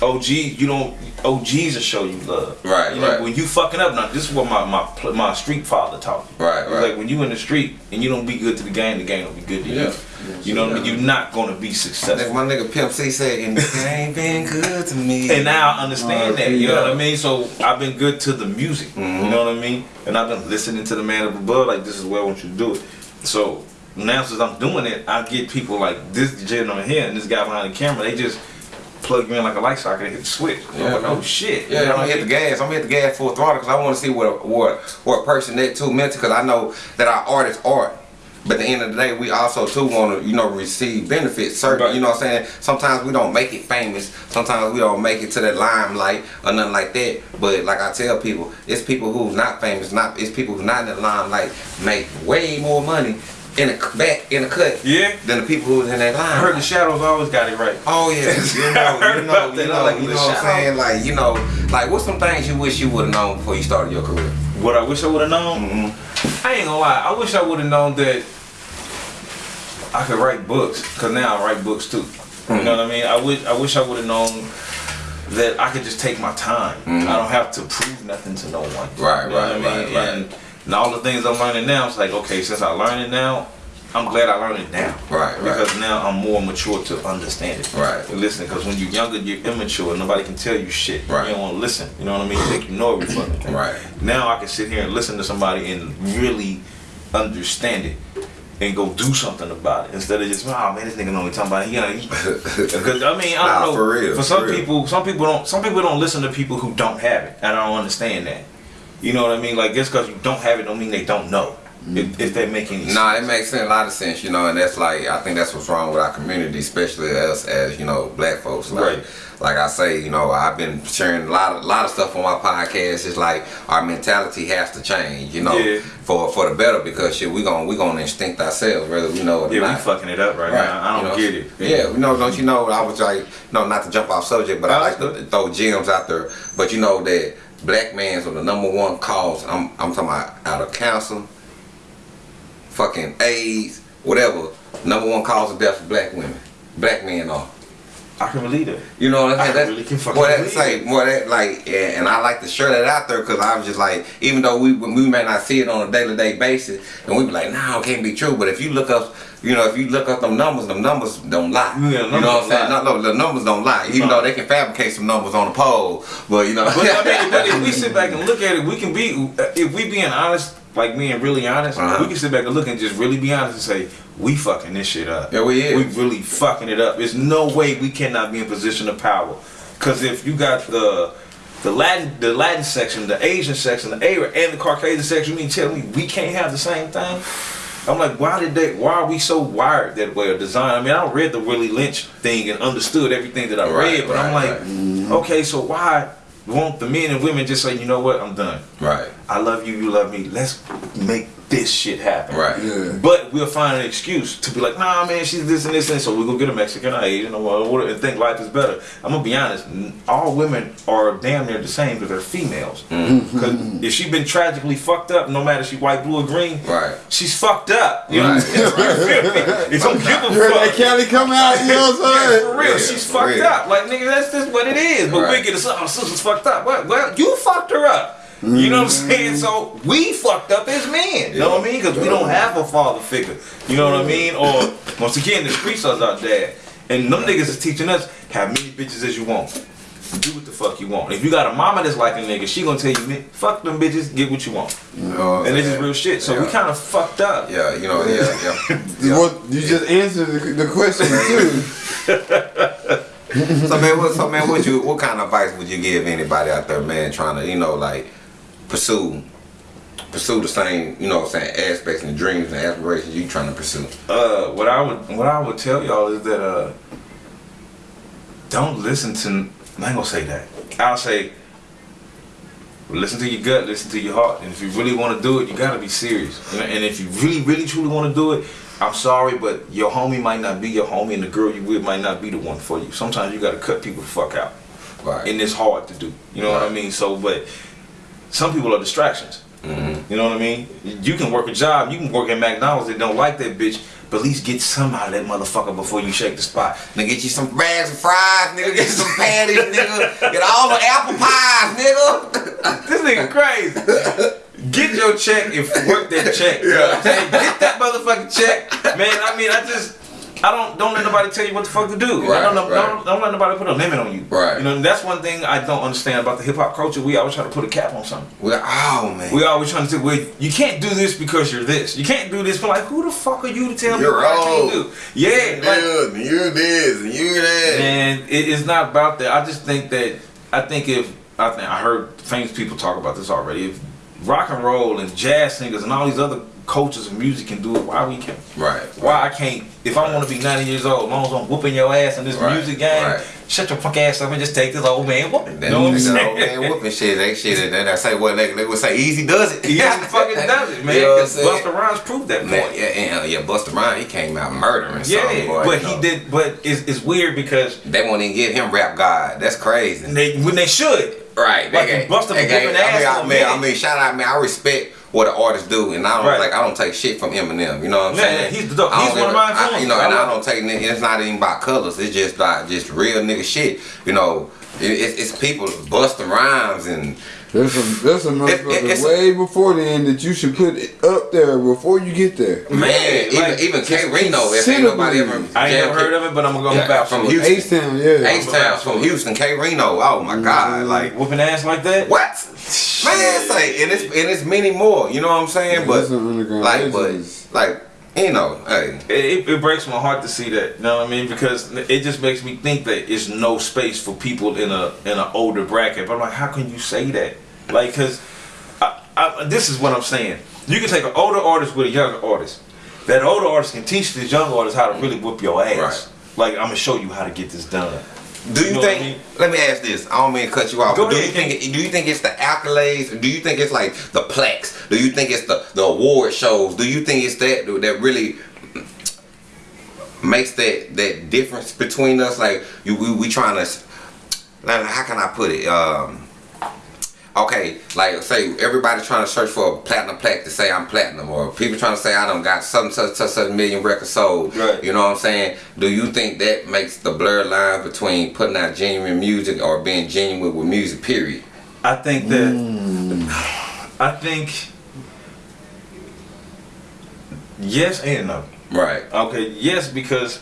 OG, you don't OGs will show you love. Right, You know, right. When you fucking up, now this is what my my my street father taught me. Right, right. Like when you in the street and you don't be good to the game, the game don't be good to you. Yeah. You know what I mean? You're not gonna be successful. my nigga Pimp C said, and it ain't been good to me. And now I understand Oh, that. You know what I mean? So I've been good to the music. Mm-hmm. You know what I mean? And I've been listening to the man up above. Like this is where I want you to do it. So now since I'm doing it, I get people like this gentleman here and this guy behind the camera. They just plug you in like a light socket and hit the switch. Yeah, I'm like, oh shit. Yeah, You know I'm gonna hit the gas. I'm gonna hit the gas full throttle because I want to see what what what a person that too mental. Because I know that our art is art. But at the end of the day, we also too want to, you know, receive benefits. Certain, Right. you know what I'm saying? Sometimes we don't make it famous. Sometimes we don't make it to that limelight or nothing like that. But like I tell people, it's people who's not famous, not it's people who's not in the limelight make way more money in a back in a cut Yeah. than the people who's in that I heard the shadows always got it right. Oh yeah, you know, you know, you know, like you know what I'm saying? Like, you know, like what's some things you wish you would have known before you started your career? What I wish I would have known. Mm-hmm. I ain't gonna lie. I wish I would have known that I could write books. Cause now I write books too. Mm-hmm. You know what I mean? I wish I wish I would have known that I could just take my time. I don't have to prove nothing to no one. Mm-hmm. Right, You know right, I mean? right, right. And, and all the things I'm learning now, it's like okay, since I learned it now, I'm glad I learned it now. Right, right. Because now I'm more mature to understand it. Right. And listen, because when you're younger, you're immature. Nobody can tell you shit. Right. You don't want to listen. You know what I mean? You think you know every fucking thing. Right. Now I can sit here and listen to somebody and really understand it and go do something about it instead of just, oh man, this nigga know what talking about. He, gonna- because I mean, I don't know. for real, For some for people, some people don't. Some people don't listen to people who don't have it. and I don't understand that. You know what I mean? Like just because you don't have it, don't mean they don't know. Mm-hmm. If, if that make any sense. Nah, it makes sense, a lot of sense, you know, and that's like I think that's what's wrong with our community, especially us as you know black folks. Like, Right. like I say, you know, I've been sharing a lot of lot of stuff on my podcast. It's like our mentality has to change, you know, Yeah. for for the better because shit, we gon' we gonna instinct ourselves whether we know it or Yeah, we fucking it up right, now. I don't know, get it. Yeah, you know, don't you know? I was like, no, not to jump off subject, but I like to throw gems out there. But you know that black man's are the number one cause. I'm I'm talking about out of cancer, fucking AIDS, whatever. Number one cause of death for black women. Black men are. I can believe it. You know what I'm saying? That's, really can fucking boy, that believe say, it. boy, that like, yeah, and I like to share that out there because I was just like, even though we we may not see it on a day to day basis, and we be like, nah, it can't be true. But if you look up, you know, if you look up them numbers, them numbers don't lie. Yeah, you know what I'm saying? No, no, the numbers don't lie. Even No. though they can fabricate some numbers on the poll, but you know. But I mean, but if we sit back and look at it, we can be if we being honest, like being really honest, Uh-huh. we can sit back and look and just really be honest and say we fucking this shit up. Yeah, we is. We really fucking it up. There's no way we cannot be in position of power, because if you got the the Latin the Latin section, the Asian section, the Arab, and the Caucasian section, you mean tell me we can't have the same thing? I'm like, why did they? Why are we so wired that way or designed? I mean, I read the Willie Lynch thing and understood everything that I Right, read, but I'm right, like, okay, so why won't the men and women just say, you know what, I'm done. right, I love you, you love me. Let's make this shit happen. right. Yeah. But we'll find an excuse to be like, nah, man, she's this and this and so we go get a Mexican or Asian or whatever and think life is better. I'm gonna be honest, all women are damn near the same because they're females. Mm-hmm. Because if she's been tragically fucked up, no matter she white, blue, or green, Right. she's fucked up. You know what I'm saying? You feel me? It don't give a You heard fuck. that Cali come out, you know what I'm Yeah, saying? for real, Yeah, she's for fucked real. up. Like nigga, that's just what it is. But Right. we get a oh, sister's fucked up. Well, well, you fucked her up. You know what I'm saying? So we fucked up as men. You know what I mean? Because we don't have a father figure. You know what I mean? Or once again, the streets are our dad, and them niggas is teaching us have many bitches as you want. Do what the fuck you want. If you got a mama that's like a nigga, she gonna tell you, fuck them bitches, get what you want. You know what And it's just saying? real shit. So we kind of fucked up. Yeah, you know, yeah, yeah. You, want- you just answered the, the question too. so man, what, so man, what you, what kind of advice would you give anybody out there, man, trying to, you know, like pursue, pursue the same, you know, what I'm saying aspects and dreams and aspirations you trying to pursue? uh, what I would what I would tell y'all is that uh, don't listen to. I ain't gonna say that. I'll say listen to your gut, listen to your heart, and if you really want to do it, you gotta be serious. And if you really, really, truly want to do it, I'm sorry, but your homie might not be your homie, and the girl you with might not be the one for you. Sometimes you gotta cut people the fuck out, Right. and it's hard to do. You know what I mean? So, but some people are distractions. Mm-hmm. You know what I mean? You can work a job, you can work at McDonald's that don't like that bitch, but at least get some out of that motherfucker before you shake the spot. Nigga, get you some bags of fries, nigga. Get you some patties, nigga. Get all the apple pies, nigga. This nigga crazy. Get your check and work that check. You know what I'm saying? Get that motherfucking check. Man, I mean, I just, I don't, don't let nobody tell you what the fuck to do. Right, I don't, right. don't, don't let nobody put a limit on you. Right. You know, that's one thing I don't understand about the hip hop culture. We always try to put a cap on something. Well, oh man. We always trying to say, well, you can't do this because you're this. You can't do this. But like, who the fuck are you to tell me You're what I can't do? Yeah, like, Yeah, and you this and you that. and it is not about that. I just think that I think if I think I heard famous people talk about this already. If rock and roll and jazz singers and all these other cultures of music can do it, why we can't? Right. Why I can't? If I want to be 90 years old, as long as I'm whooping your ass in this Right, music game, right. shut your fuck ass up and just take this old man whooping. That You know what I'm saying? old man whooping shit. They shit. They, they say what they, they would say. Easy does it. He fucking does it, man. You know what I'm 'cause saying? Busta Rhymes proved that Man, point. yeah, and, uh, yeah, Busta Rhymes, he came out murdering Yeah, boy. but you he know. did. But it's, it's weird because They won't even give him rap god. That's crazy. they when they should. Right. Like, they, was gave- whooping I mean, ass I for a mean, I mean, shout out, man. I respect what the artists do, and I don't Right. like. I don't take shit from Eminem. You know what I'm Man, saying? he's the. He's one of my I- influences. You know, I and I don't take. It's not even about colors. It's just like just real nigga shit. You know, it, it's, it's people busting rhymes and There's some, there's some It- it- motherfuckers it's- way before then that you should put it up there before you get there. man, even like, even K-Rino. If ain't nobody ever. I ain't jammed never heard of it, but I'm gonna go Yeah, vouch from. Houston. Ace Town, yeah. Ace Town from Houston, K-Rino. Oh my mm-hmm. God, like Whooping ass like that. what? Man, say and it's and it's many more. You know what I'm saying? Yeah, but there's some underground like, but like you know, hey, It, it breaks my heart to see that. You know what I mean? Because it just makes me think that it's no space for people in a in an older bracket. But I'm like, how can you say that? Like, cause I, I, this is what I'm saying. You can take an older artist with a younger artist. That older artist can teach this young artist how to really whoop your ass. Right. Like, I'm gonna show you how to get this done. Do you, You know what I think? mean? Let me ask this. I don't mean to cut you off. Go but do ahead. you think? It, do you think it's the accolades? Do you think it's like the plaques? Do you think it's the the award shows? Do you think it's that that really makes that that difference between us? Like you, we, we trying to. How can I put it? Um, okay, like say everybody trying to search for a platinum plaque to say I'm platinum, or people trying to say I don't got some such such such million records sold. Right. You know what I'm saying? Do you think that makes the blur line between putting out genuine music or being genuine with music? Period. I think that Mm. I think yes and no. Right. Okay, yes because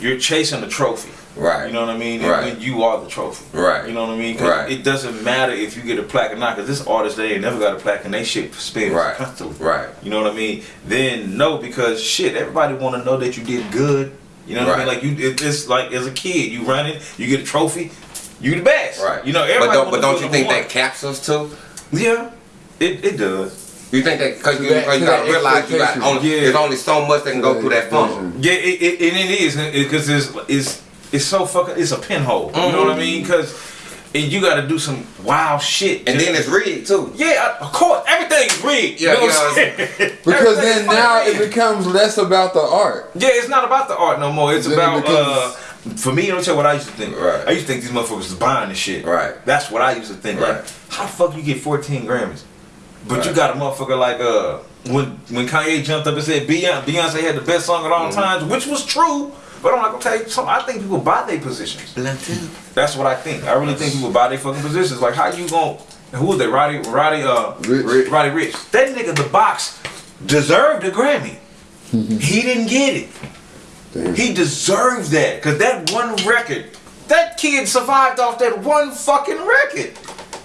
you're chasing a trophy. Right. You know what I mean? Right. when you are the trophy. Right. You know what I mean? Right. It doesn't matter if you get a plaque or not, because this artist they ain't never got a plaque and they shit spins Right. constantly. Right. You know what I mean? Then no, because shit, everybody want to know that you did good. You know what I mean? Like you, it, it's like as a kid, you run it, you get a trophy, you the best. Right. You know, but everybody. don't, but don't you think number that caps us too? Yeah, it, it does. You think that because you, that- you to gotta realize you got only, Yeah. there's only so much that can go through that funnel. Yeah, it, it, and it is because it's it's it's so fucking it's a pinhole. You know what I mean? Because and you got to do some wild shit. And then it's rigged too. yeah, of course, everything's rigged. Yeah, you know yeah, I'm? Because then now fucking it becomes less about the art. Yeah, it's not about the art no more. It's Then it about becomes- uh for me, let me tell you what I used to think. Right. I used to think these motherfuckers was buying this shit. Right. That's what I used to think. Right. Like, how the fuck you get 14 Grammys? But you got a motherfucker like uh when when Kanye jumped up and said Beyonce, Beyonce had the best song of all Mm-hmm. times, which was true. But I'm like, okay, so I think people buy their positions. That's what I think. I really think people buy their fucking positions. Like, how you gon' who was that? Roddy, Roddy, uh, Ricch. Roddy Ricch. That nigga, the box, deserved a Grammy. he didn't get it. Damn. He deserved that because that one record, that kid survived off that one fucking record.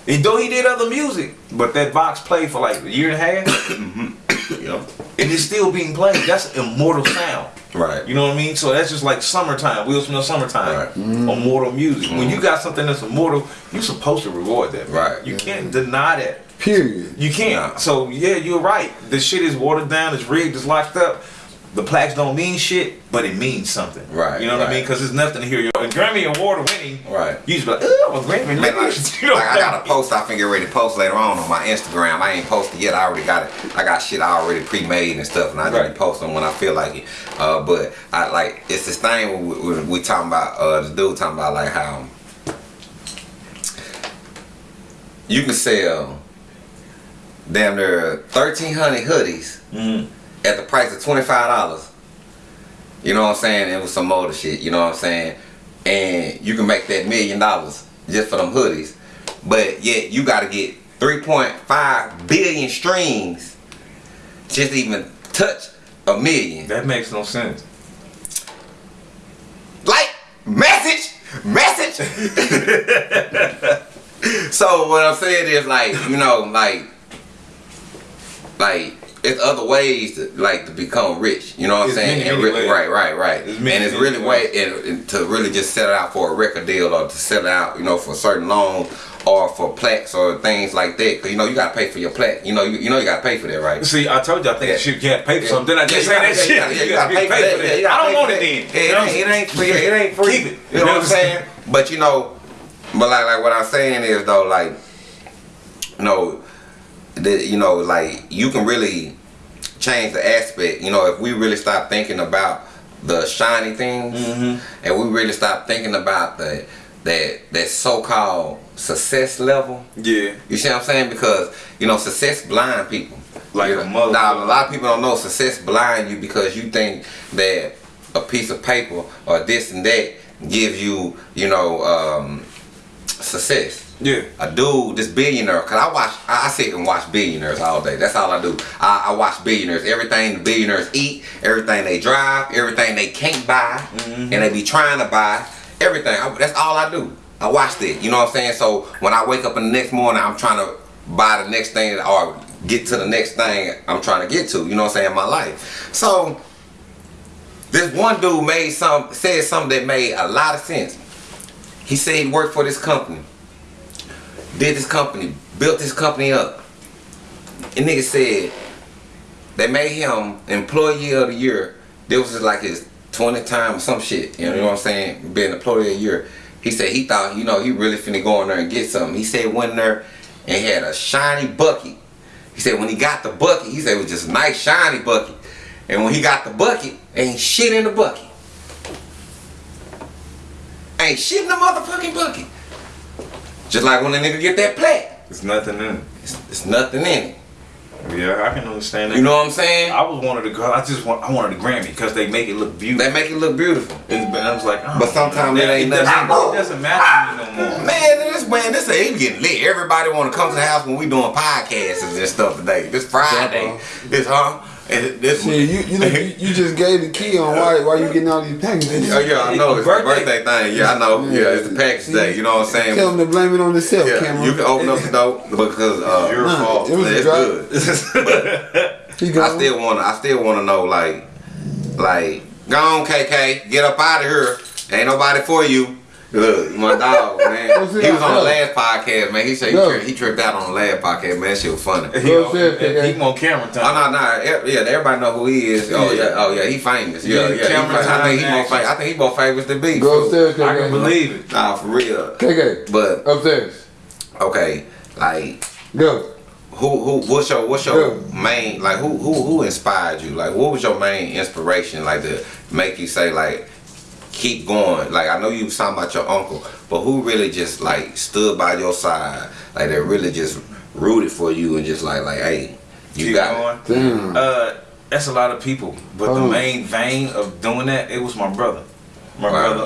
And though he did other music, but that box played for like a year and a half, Yep. and it's still being played. That's immortal sound. Right. You know what I mean? So that's just like summertime, Will Smith summertime, Right. immortal music. When you mm-hmm. got something that's immortal, you're supposed to reward that. man. Right. You can't deny that. Period. You can't. Nah. So yeah, you're right. The shit is watered down, it's rigged, it's locked up. The plaques don't mean shit, but it means something. Right, You know what I mean? Because there's nothing to hear your and Grammy award winning. Right. You just be like, oh, a Grammy. Man, like, you know like, I got a post I get ready to post later on on my Instagram. I ain't posted yet. I already got it. I got shit I already pre-made and stuff, and I just Right. be posting when I feel like it. Uh, but I like it's this thing we, we, we talking about. Uh, the dude talking about like how you can sell damn near thirteen hundred hoodies Mhm. At the price of twenty five dollars. You know what I'm saying? It was some motor shit. You know what I'm saying? And you can make that million dollars just for them hoodies, but yet you got to get 3.5 billion streams just to even touch a million. That makes no sense. Like message, message. so what I'm saying is like you know like like it's other ways to like to become rich. You know what I'm It's saying? many, And many really- right, right, right. It's and it's many really way and, and to really just set out for a record deal or to set out you know for certain loans or for plaques or things like that. Cause you know you gotta pay for your plaque. You know you, you know you gotta pay for that, right? See, I told you I think Yeah. you can't pay for something. Then I just Yeah, say that shit. you gotta pay for that. I don't want it then. It, ain't, it ain't free. It ain't free. Keep it. You know what I'm saying? But you know, but like like what I'm saying is though, like, you know, that you know, like you can really change the aspect. You know, if we really stop thinking about the shiny things, and we really stop thinking about the that that so-called success level. Yeah. You see what I'm saying? Because you know, success blind people. Like a motherfucker. Now, a lot of people don't know success blind you because you think that a piece of paper or this and that gives you, you know, um, success. Yeah. A dude, this billionaire, cause I watch, I I sit and watch billionaires all day. That's all I do. I, I watch billionaires. Everything the billionaires eat, everything they drive, everything they can't buy, mm-hmm. and they be trying to buy, everything. I, that's all I do. I watch that. You know what I'm saying? So when I wake up in the next morning, I'm trying to buy the next thing or get to the next thing I'm trying to get to. You know what I'm saying? In my life. So this one dude made some said something that made a lot of sense. He said he worked for this company, did this company, built this company up. And nigga said they made him employee of the year. This was like his 20th time or some shit. You know what I'm saying? Being employee of the year. He said he thought, you know, he really finna go in there and get something. He said went in there and had a shiny bucket. He said when he got the bucket, he said it was just a nice shiny bucket. And when he got the bucket, ain't shit in the bucket. Ain't shit in the motherfucking bucket. Just like when a nigga get that plaque. It's nothing in it. It's, it's nothing in it. Yeah, I can understand that. You know what I'm saying? I was one of the girls. I just want. I wanted the Grammy because they make it look beautiful. They make it look beautiful. And I was like, oh, But sometimes it ain't doesn't, nothing. it doesn't matter to me no more. Man, this man, this ain't getting lit. Everybody want to come to the house when we doing podcasts and this stuff today. This Friday, this huh? And this. See, you you, you you just gave the key on why why you getting all these packages. Oh yeah, I know it's Birthday. the birthday thing. Yeah, I know. Yeah, it's the package day. You know what I'm saying? Tell them to blame it on themselves, Yeah, Cameron. you can open up the door because uh, Your Nah, fault. it was a it's drop. good. He I still wanna, I still wanna know like, like, go on, KK, get up out of here. Ain't nobody for you. Look, my dog, man. He was on the last podcast, man. He said he, Go. tripped, he tripped out on the last podcast, man. That shit was funny. He, Go ahead, he, he on camera Oh time. no, no, e- yeah, everybody know who he is. Oh yeah, oh yeah, he famous. Yeah, Yeah, yeah. he camera famous. I think he more famous. I think he more famous than B. Go upstairs, I can believe it. Nah, for real. KK, But upstairs. okay, like Go. who who what's your what's your Yeah. main like who who who inspired you? Like what was your main inspiration like to make you say like keep going? Like I know you was talking about your uncle, but who really just like stood by your side? Like they really just rooted for you and just like like hey, you Keep got going. Damn. Uh, that's a lot of people, but the main vein of doing that, it was my brother. My Wow. brother,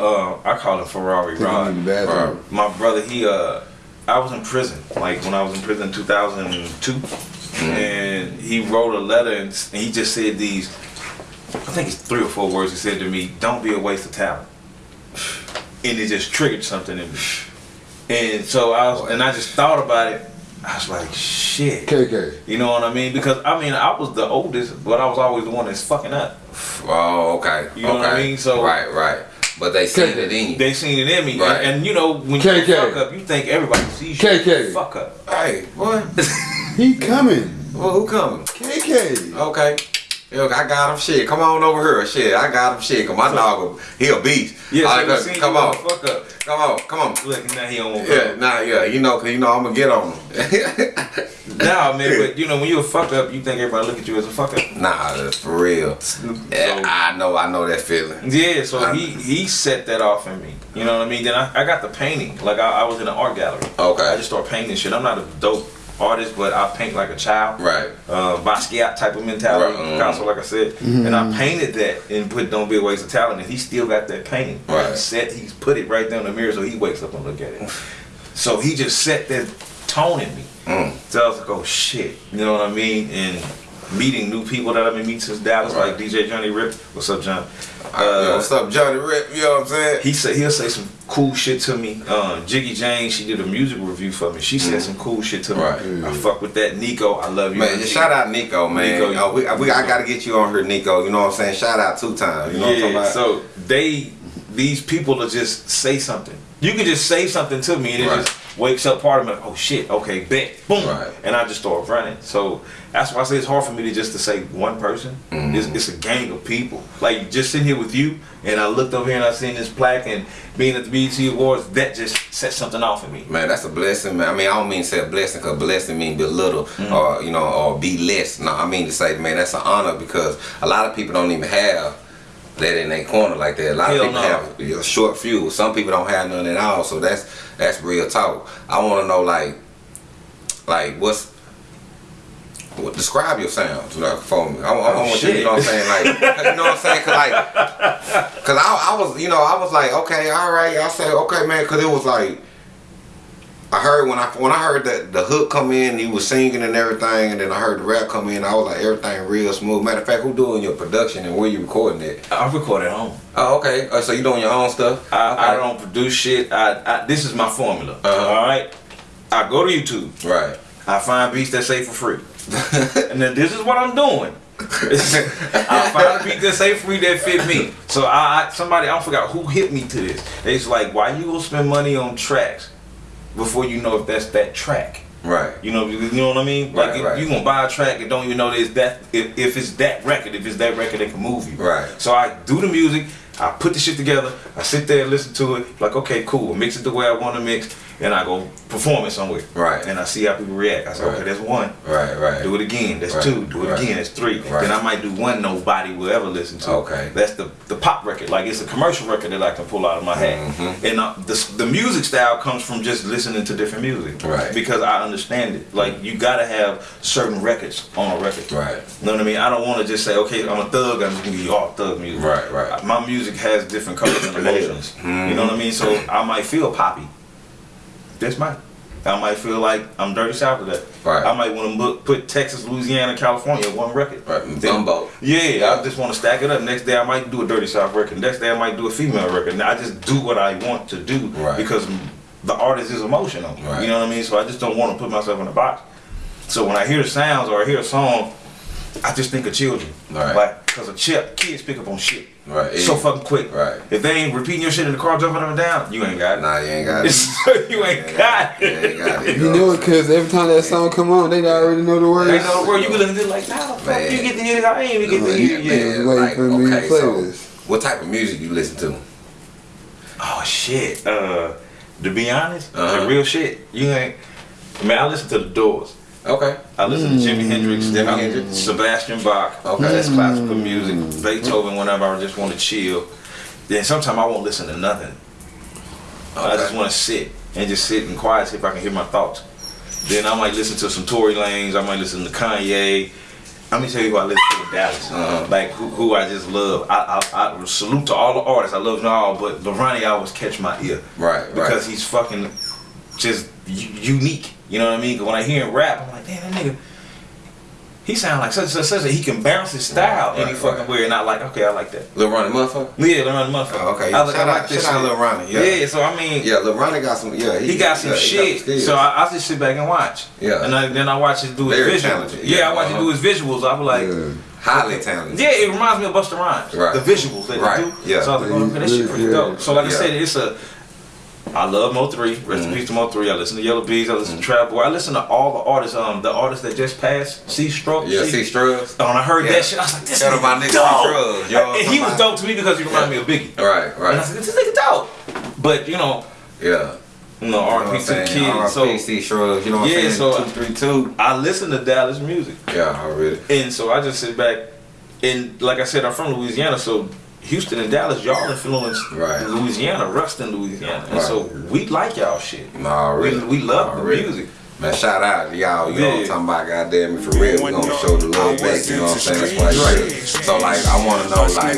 uh, I call him Ferrari Take Rod. in my brother he uh i was in prison like when i was in prison in 2002 and he wrote a letter and, and he just said these i think it's three or four words he said to me don't be a waste of talent and it just triggered something in me and so i was and i just thought about it i was like shit KK. you know what i mean because i mean i was the oldest but i was always the one that's fucking up Oh, okay. You know okay. what I mean? So- right, right. But they seen KK. it in you. they seen it in me Right. and, and you know when KK. you fuck up you think everybody sees you KK. fuck up Hey, what? He coming. well, who coming? KK. Okay. Look, I got him. Shit, come on over here. Shit, I got him. Shit, cause my dog, he a beast. yeah so right, look, come on, fuck up come on, come on. Look, now he don't want Yeah, nah, yeah, you know, cause you know I'm gonna get on him. Nah, man, but you know when you a fuck up, you think everybody look at you as a fuck up. nah, that's for real. Yeah, I know, I know that feeling. Yeah, so I- he he set that off in me. You know what I mean? Then I, I got the painting. Like I, I was in an art gallery. Okay. I just started painting shit. I'm not a dope artist, but I paint like a child. Right. Uh, Basquiat type of mentality, Right, mhm. Picasso, like I said. And I painted that and put "Don't Be a Waste of Talent," and he still got that painting. Right. He set, he's put it right there in the mirror, so he wakes up and look at it. So he just set that tone in me. Mm. So I was like, oh shit, you know what I mean? And meeting new people that I've been meeting since Dallas, Right. like DJ Johnny Rip. What's up, John? Uh, Yo, what's up, Johnny Rip? You know what I'm saying? He said he'll say some cool shit to me. Um, Jiggy Jane, she did a music review for me. She said some cool shit to me. Mm. I fuck with that. Nico, I love you. Man, shout out Nico, man. Nico, oh, we, we, I gotta get you on here, Nico. You know what I'm saying? Shout out two times. You know what I'm talking about? so they, these people will just say something. You can just say something to me and it Right. just wakes up part of me like, oh shit, okay, bet, boom, Right. and I just start running. So that's why I say it's hard for me to just to say one person. Mm-hmm. It's, it's a gang of people. Like just sitting here with you, and I looked over here and I seen this plaque and being at the BET Awards, that just set something off in me. Man, that's a blessing, man. I mean, I don't mean to say a blessing because blessing mean belittle or, you know, or be less. No, I mean to say, man, that's an honor because a lot of people don't even have that in their corner like that. A lot Hell of people no. have you know, short fuse. Some people don't have none at all. So that's that's real talk. I want to know, like, like what's what, describe your sounds like, for me. I, I, I Oh, want you, you know what I'm saying? Like, you know what I'm saying? Cause like, cause I, I was, you know, I was like, okay, all right. I said, okay, man, cause it was like, I heard when I when I heard that the hook come in, he was singing and everything, and then I heard the rap come in. I was like, everything real smooth. Matter of fact, who doing your production and where you recording it? I record at home. Oh, okay. Oh, so you doing your own stuff? I, okay. I don't produce shit. I, I this is my formula. Uh-huh. All right. I go to YouTube. Right. I find beats that say for free. and then this is what I'm doing. I find a beat that say for free that fit me. So I, I somebody I forgot who hit me to this. It's like why you gonna spend money on tracks before you know if that's that track. Right. You know, you know what I mean? Like Right, if right. you gonna buy a track and don't even know that it's that if, if it's that record, if it's that record that can move you. Right. So I do the music, I put the shit together, I sit there and listen to it, like okay, cool, mix it the way I want to mix, and I go perform it somewhere. Right. And I see how people react. I say, Right. okay, that's one. Right, right. Do it again. That's Right, two. Do it right, again. That's three. right. Then I might do one nobody will ever listen to. Okay. That's the the pop record. Like it's a commercial record that I can pull out of my hat. Mm-hmm. And uh, the the music style comes from just listening to different music. Right. Because I understand it. Like you gotta have certain records on a record. Right. You know what I mean? I don't want to just say, okay, I'm a thug. I'm just gonna give you all thug music. Right, right. My music has different colors and emotions. You know what I mean? So I might feel poppy. This might. I might feel like I'm dirty south of that. Right. I might want to put Texas, Louisiana, California in one record. Right, gumbo. Yeah, I just want to stack it up. Next day I might do a dirty south record. Next day I might do a female record. And I just do what I want to do Right. because the artist is emotional. Right. You know what I mean? So I just don't want to put myself in a box. So when I hear sounds or I hear a song, I just think of children. Right. Like, cause a chip, kids pick up on shit. Right. So fucking quick. Right. If they ain't repeating your shit in the car, jumping up and down, you ain't got it. Nah, you ain't got it. you ain't got You it. ain't got it. You know it because every time that song come on, they already know the words. Ain't no word you can listen to like, nah, fuck, Man. you get to hear it. I ain't even get to hear it Yeah, yet. Yeah, waiting for me to play so this. what type of music you listen to? Oh shit. Uh, to be honest, Uh-huh. the real shit. You ain't. I mean, I listen to the Doors. Okay. I listen to Jimi Hendrix, Jimi I- Hendrix. Sebastian Bach. Okay. that's classical music. Beethoven, whenever I just want to chill. Then sometimes I won't listen to nothing. I just want to sit and just sit in quiet, see if I can hear my thoughts. Then I might listen to some Tory Lanez. I might listen to Kanye. Let me tell you who I listen to in Dallas. Uh-huh. Like who, who I just love. I, I, I salute to all the artists. I love them all, but Lorani always catch my ear Right, right. because he's fucking just unique. You know what I mean? 'Cause when I hear him rap, I'm like, damn, that nigga. He sound like such such such that he can bounce his style Right, any right, fucking right. way, and I like, okay, I like that. Lil Ronnie motherfucker? Yeah, Lorani motherfucker. Oh, okay. I, like- I like out- this shout out. Lil Ronnie, yeah. yeah. So I mean, Yeah, Lil Ronnie got some yeah, he got some yeah, he shit. skills. so I, I just sit back and watch. Yeah. And I, then I watch him do his Very visuals. talented, Yeah, yeah. I watch him uh-huh. do his visuals. I was like, Yeah. highly talented. yeah, it reminds me of Busta Rhymes. Right. The visuals that Right, they do. yeah. So I was like, oh, okay, that shit pretty Yeah. dope. So like I said, it's a. I love Mo3. Rest Mm-hmm. in peace to Mo3. I listen to Yella Beezy. I listen to Trap Boy. I listen to all the artists. Um, the artists that just passed. C Stroke. Yeah, see Strugs. When I heard Yeah. that shit, I was like, this Shout out nigga my nigga dope. C. You And he was dope to me because he reminded me of Biggie. Right, And I right. said, this nigga dope. But you know, Yeah. you know, R.P. To the kids. So RPC Shrugs, you know what Yeah, I'm saying? so- two, three, two. I listen to Dallas music. Yeah, already. And so I just sit back and like I said, I'm from Louisiana, so Houston and Dallas, y'all influenced Right. Louisiana, Ruston, Louisiana. And Right. so we like y'all shit. Nah, We, really. we love the Already. music. Man, shout out to y'all. You know what I'm talking about? Goddamn it, for real. We gonna show the love back. You know what I'm saying? That's why you. So, like, I wanna know, like,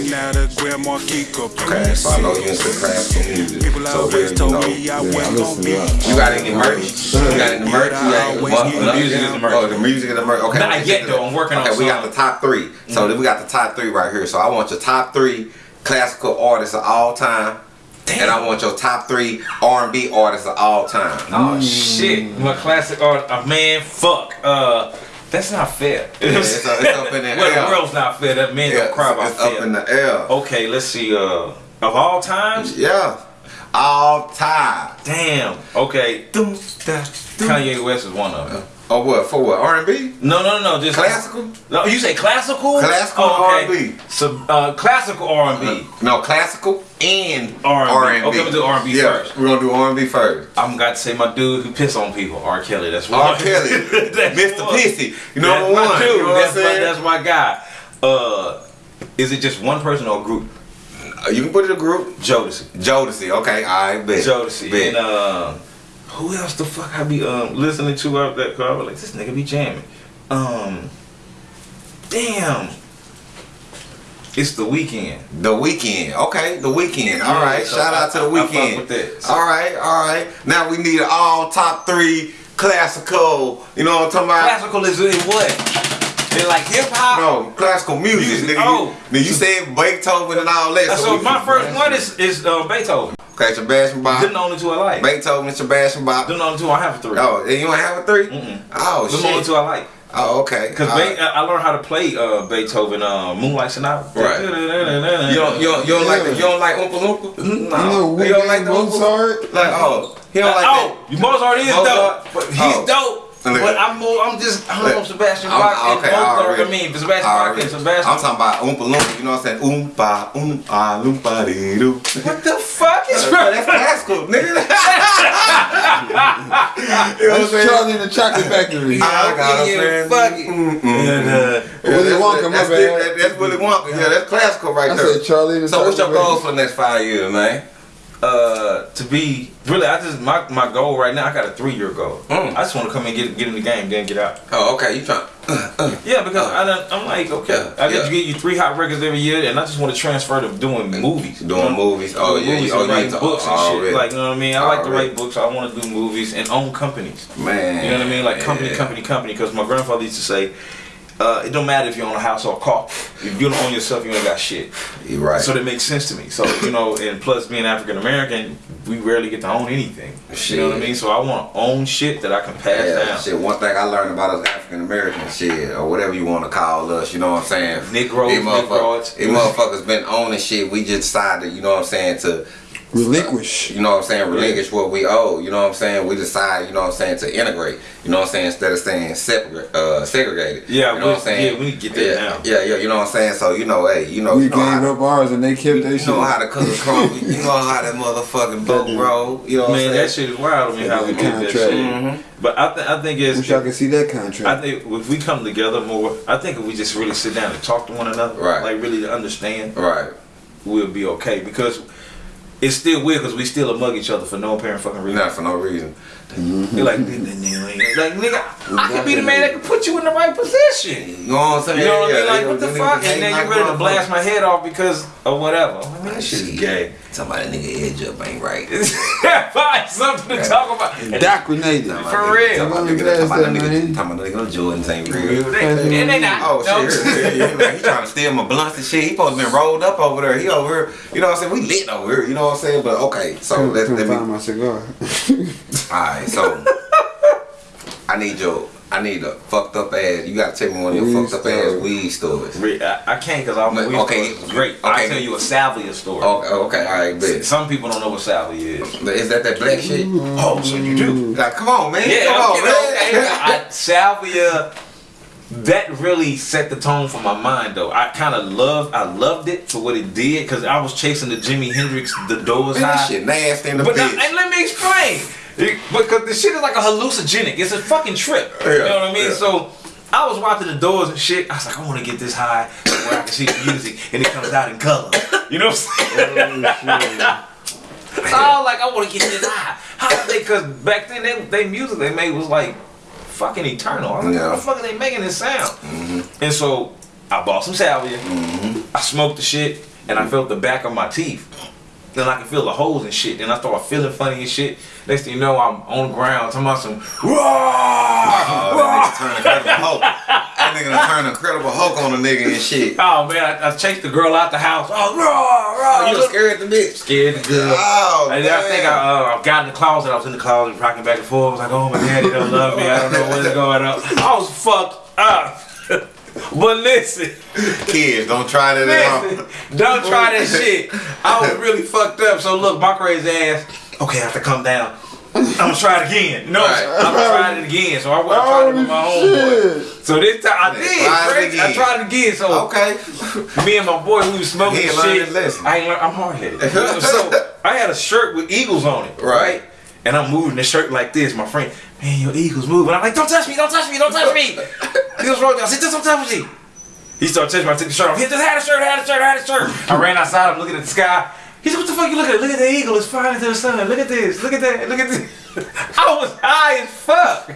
okay, so I know you into classical music. People So, always here, you told know, me I Yeah, I wasn't listen gonna to be. you got any merch? You got any merch? You got always what- the music is the merch. Oh, the music is the merch. Okay. Not yet, get though. I'm working on Okay, we got the top 3 So then we got the top three right here. So I want your top three classical artists of all time. And I want your top three R&B artists of all time. Oh shit. My classic art uh, man, fuck. Uh that's not fair. Yeah, it's, up- it's up in the air. well, air. the world's not fair. That man Yeah, don't cry about it's up fair. in the air. Okay, let's see. Uh, of all times, Yeah. All time. damn. Okay, Kanye West is one of them. Oh what? For what? R&B? No, no, no, just Classical? No, you say classical? Classical oh, R&B. So, uh, classical R&B. No, classical and R&B. R&B. Okay, we'll do R&B yeah, first. We're gonna do R&B first. I'm got to say my dude who piss on people, R. Kelly. That's one. R. Kelly, Mr. one. Pissy, you That's number my one. dude. You know what I'm that's, my, that's my guy. Uh, is it just one person or a group? Uh, you can put it in a group. Jodeci. Jodeci. Okay, I bet. Jodeci. Bet. And uh, who else the fuck I be um listening to out that car? I like, this nigga be jamming. Um, damn. It's the Weeknd. The Weeknd. Okay, the Weeknd. All Yeah, right. so Shout out to the I- I Weeknd. with that. So- All right, all right. Now we need all top three classical. You know what I'm talking about? Classical is in what? They're like hip hop. No, classical music. Music, Nigga, oh. you, then you said Beethoven and all that. So, we my first one is is uh, Beethoven. Okay, Sebastian Bach. Them the only two I like. Beethoven, Sebastian Bach. Them the only two I have a three. Oh, and you don't have a 3 Mm-mm. Oh Them the only two I like. Oh, okay. Cause All Be- right. I learned how to play uh, Beethoven, uh, Moonlight Sonata. Right. You don't, you don't, you don't like the, you don't like Oompa Loompa? No. You You don't like the Mozart? Like oh, he don't like oh, Mozart is Mozart? dope, but he's Oh. dope. But I'm more. I'm just. I don't know Sebastian I'm- Bach and okay, I Mozart. already- I mean, Sebastian Bach and Sebastian. I'm talking about Oompa Loompa, you know what I'm saying? Oompa, Oompa, Loompa dee doo. what the fuck is that? That's classical, nigga. That's Charlie in the Chocolate Factory. I got a Yeah, friend. fuck it. And, uh, Willy Wonka, my that's, bad. that's Willy Wonka. Yeah, that's classical right I there. said Charlie in the so what's your goals for the next five years, man? Uh, to be really, I just my my goal right now. I got a three year goal. Mm. I just want to come and get get in the game, then get out. Oh, okay. You trying? Yeah, because I done, I'm like, okay, Yeah, I get yeah. to get you three hot records every year, and I just want to transfer to doing movies, Doing You know? movies. Oh, Doing yeah, movies you- oh, and you writing books and already. shit. Like, you know what I mean? I like to write books. I want to do movies and own companies. Man. You know what I mean? Like company, yeah. company, company. Because my grandfather used to say, uh, it don't matter if you own a house or a car. If you don't own yourself, you ain't got shit. You right. So that makes sense to me. So you know, and plus being African American, we rarely get to own anything. You know what I mean? So I want to own shit that I can pass Yeah, down. shit. One thing I learned about us African Americans, shit, or whatever you want to call us, you know what I'm saying? Negroes, Negroids. these motherfuckers been owning shit. We just decided, you know what I'm saying, to Relinquish. you know what I'm saying, relinquish what we owe. You know what I'm saying? We decide, you know what I'm saying, to integrate. You know what I'm saying, instead of staying separate, uh, segregated. Yeah, you know we- what I'm saying. yeah, we get that yeah, down. Yeah, yeah, you know what I'm saying. So you know, hey, you know, We you know gave up ours and they kept their you know how to cook a crumb. you know how that motherfucking boat roll. You know what Man, I'm that shit is wild to me how we did that shit. Mhm. But I, th- I think it's. Wish I could see that contract. I think if we come together more, I think if we just really sit down and talk to one another, Right. like really to understand, Right. we'll be okay. Because it's still weird because we still mug each other for no apparent fucking reason. Not for no reason. You're mm-hmm. like, "Nigga, nigga, like nigga, I could be the man that can put you in the right position. You know what I'm saying? You know what I mean? Like, what the fuck? And then you're ready to blast my head off because of whatever. I mean, that shit's Shit. gay. Somebody nigga edge up ain't right. Find something to talk about. And Indoctrinated. For real. Talking about Come nigga, blast talking about that, nigga, talking about nigga, them Jordans ain't real. And they not. Oh shit! Yeah, yeah, like, he trying to steal my blunts and shit. He supposed to been rolled up over there. He over here. You know what I'm saying? We lit over here. You know what I'm saying? But okay, so let's let couldn't me. find my cigar. All right, so I need your. I need a fucked up ass. You gotta tell me one of your Weed fucked up ass weed stories. I, I can't because I'm But, okay. okay, It's great. okay. I'll tell you a salvia story. Oh, oh, okay, okay, all right, bet. Some people don't know what salvia is. Is that that black shit? Oh, so you do? Like, come on, man. Yeah, come on, man. okay. I, salvia. That really set the tone for my mind, though. I kind of loved, I loved it for what it did, because I was chasing the Jimi Hendrix, the doors Man, that shit nasty in the But now, bitch. and let me explain. Because the shit is like a hallucinogenic. It's a fucking trip. you know what I mean? yeah. So I was watching the doors and shit. I was like, I want to get this high where I can see the music and it comes out in color. You know what I'm saying? Oh, so I was like, I want to get this high. How they? Because back then, they, they music they made was like fucking eternal. I was like, Yeah. how the fuck are they making this sound? Mm-hmm. And so I bought some salvia. Mm-hmm. I smoked the shit, and I felt the back of my teeth. Then I can feel the holes and shit. Then I started feeling funny and shit. Next thing you know, I'm on the ground talking about some Oh, roar. that nigga turned Incredible Hulk. That nigga done turned Incredible Hulk on the nigga and shit. Oh man, I, I chased the girl out the house. Oh, roar, roar. Oh, you was scared the bitch. Scared the girl. Oh, And then I think. I, uh, I got in the closet. I was in the closet, rocking back and forth. I was like, "Oh, my daddy don't love me. I don't know what's going on." I was fucked up. but listen, Kids, don't try that at listen, home. don't try that shit. I was really fucked up. So look, my crazy ass. Okay, I have to come down. I'm gonna try it again. No, Right. I'm gonna try it again. So I, I tried it with my oh, homeboy. shit. So this time I Yeah, did. try it crazy. I tried it again. So Okay. me and my boy, we was smoking He shit. learned his lesson. I ain't learned. I'm hard headed. so I had a shirt with eagles on it, Right. right? And I'm moving the shirt like this. My friend, man, your eagles moving. I'm like, don't touch me, don't touch me, don't touch me. he was wrong. I said, just don't touch me. He started touching me. I took the shirt off. He just had a shirt, had a shirt, had a shirt. I ran outside. I'm looking at the sky. He said, what the fuck you looking at? Look at the eagle. It's flying into the sun. Look at this. Look at that. Look at this. I was high as fuck.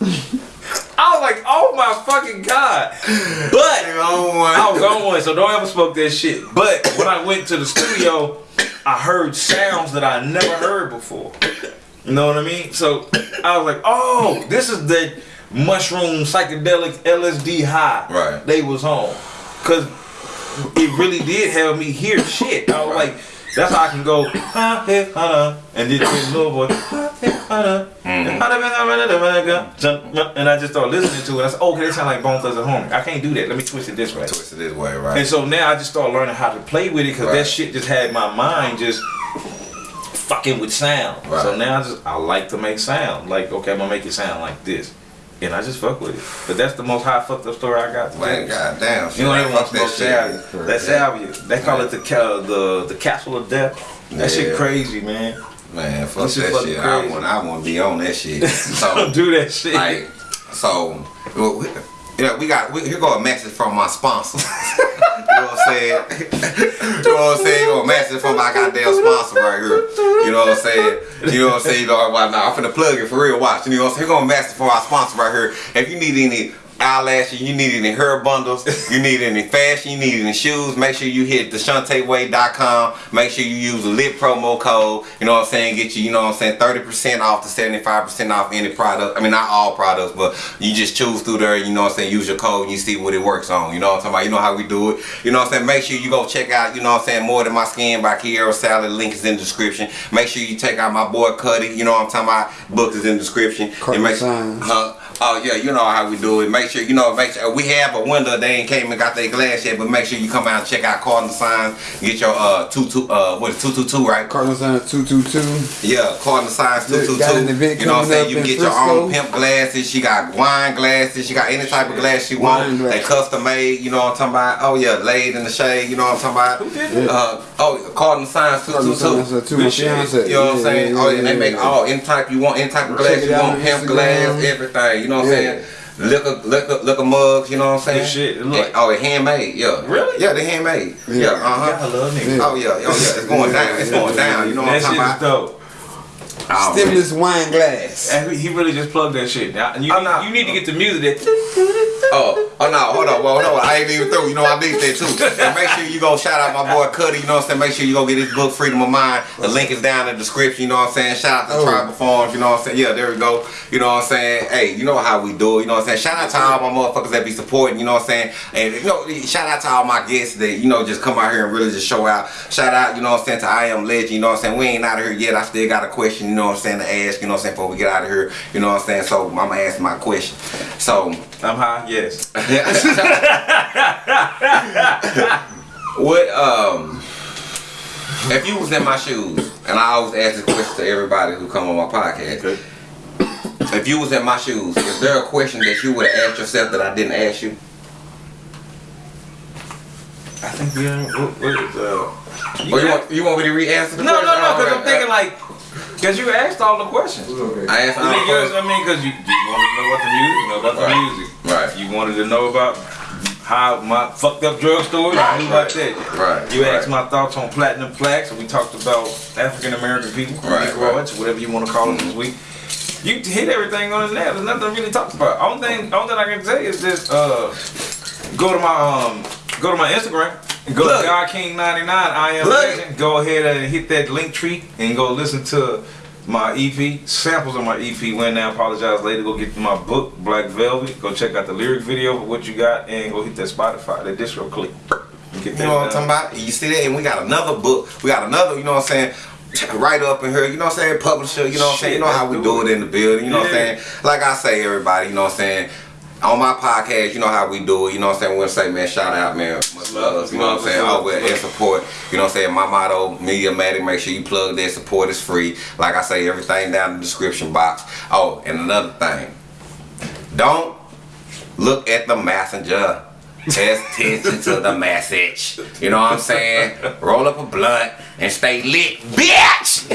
I was like, oh my fucking god. But one. Oh I was on one, so don't ever smoke that shit. But when I went to the studio, I heard sounds that I never heard before. You know what I mean? So I was like, oh, this is the mushroom psychedelic LSD high Right. they was on. Cause it really did have me hear shit. I was like, that's how I can go, "Ha, he, ha, and then this little boy, "Ha, he, ha, and I just start listening to it. I said, okay, that sound like Bone Thugs-n-Harmony. I can't do that. Let me twist it this way. Twist it this way, right? And so now I just start learning how to play with it because Right. that shit just had my mind just fucking with sound. So now I just I like to make sound. Like okay, I'm gonna make it sound like this. And I just fuck with it. But that's the most high fucked up story I got. Man, goddamn. You don't even want to smoke salvia. shit. That salvia. They call it the ca- the the castle of death. That shit crazy, man. Man, fuck That shit that shit. I want, I want to be on that shit. So, Don't do that shit. like, so, well, we, yeah, we got, we, here go a message from my sponsor. you know what I'm saying? you know what I'm saying? You know, a message from my goddamn sponsor right here. You know what I'm saying? You know what I'm saying? You know, why not? I'm finna plug it for real. Watch. You know what I'm saying? Here go a message from our sponsor right here. If you need any eyelashes, you need any hair bundles, you need any fashion, you need any shoes, make sure you hit theshanteway.com. Make sure you use the lit promo code. You know what I'm saying? Get you, you know what I'm saying, 30% off to 75% off any product. I mean, not all products, but you just choose through there, you know what I'm saying? Use your code and you see what it works on. You know what I'm talking about? You know how we do it. You know what I'm saying? Make sure you go check out, you know what I'm saying, More Than My Skin by Kiera Salad. Link is in the description. Make sure you check out my boy Cuddy. You know what I'm talking about? Book is in the description. Carton And make- signs. Huh? Oh yeah, you know how we do it. Make sure you know. Make sure we have a window. They ain't came and got their glass yet, but make sure you come out and check out Cardinal Signs. Get your uh two two uh what is two two two right? Cardinal signs two two two. Yeah, Cardinal Signs two Look, two got an two. event You know what I'm saying? You can in get your own Frisco. pimp glasses. She got wine glasses. She got any type of glass she Wine want. They custom made. You know what I'm talking about? Oh yeah, laid in the shade. You know what I'm talking about? Who did that? Uh, oh, Cardinal Signs two Cardinal two signs two. two. My Good shit. fiance. You know what I'm saying? oh, yeah, they make yeah. all any type you want, any type of glass you out want, on pimp glass, everything. You know what I'm Yeah. saying? Liquor, liquor, liquor mugs. You know what I'm saying? Good shit. It look- And- oh, it handmade. Yeah. Really? Yeah, they handmade. Yeah. Yeah. uh huh. I love niggas. Oh yeah, oh yeah, it's going down. It's going down. You know what I'm That shit talking is about? dope. Oh, man. Wine glass. And he really just plugged that shit. Now, you, I'm need, not- you need to get the music that. Oh, oh no, hold on, well, hold on. I ain't even through. You know, I need that too. And make sure you go shout out my boy Cuddy. You know what I'm saying? Make sure you go get his book, Freedom of Mind. The link is down in the description. You know what I'm saying? Shout out to Oh. Tribal Farms. You know what I'm saying? Yeah, there we go. You know what I'm saying? Hey, you know how we do it. You know what I'm saying? Shout out to all my motherfuckers that be supporting. You know what I'm saying? And you know, shout out to all my guests that you know just come out here and really just show out. Shout out, you know what I'm saying, to I Am Legend. You know what I'm saying? We ain't out of here yet. I still got a question. You know what I'm saying? To ask. You know what I'm saying? Before we get out of here. You know what I'm saying? So I'm gonna ask my question. So. I'm high, yes. What um if you was in my shoes, and I always ask this question to everybody who come on my podcast. If you was in my shoes, is there a question that you would have asked yourself that I didn't ask you? I think are. What, what is, uh, Or you want you want me to re-answer the no, no, question? no, because I'm thinking like, because you asked all the questions. I asked mean, all yours, the I mean, because you, you wanted to know about the music, you know about the Right. music. Right. You wanted to know about how my fucked up drug story. Right, you knew about that. Right, You asked right. my thoughts on platinum plaques, and we talked about African American people, Right, Negroids, whatever you want to call them this week. You hit everything on the nail. There's nothing really talked about. Only thing, only thing I can say is just uh, go to my um, go to my Instagram. Go Look. to God King 99. I am Look. legend. Go ahead and hit that Linktree and go listen to my EP, samples of my EP. When now apologize later. Go get my book, Black Velvet. Go check out the lyric video for what you got, and go hit that Spotify, that distro click. You know what I'm talking about? You see that? And we got another book. We got another, you know what I'm saying? Right up in here, you know what I'm saying? Publisher, you know what I'm saying? You know how we do it in the building, you know what I'm saying? Like I say, everybody, you know what I'm saying? On my podcast, you know how we do it, you know what I'm saying? We're gonna say, man, shout out, man. Much love, you know what I'm saying? Love. and support, you know what I'm saying? My motto, Mediamatic, make sure you plug that support is free. Like I say, everything down in the description box. Oh, and another thing, don't look at the messenger. Pay attention to the message. You know what I'm saying? Roll up a blunt and stay lit, bitch!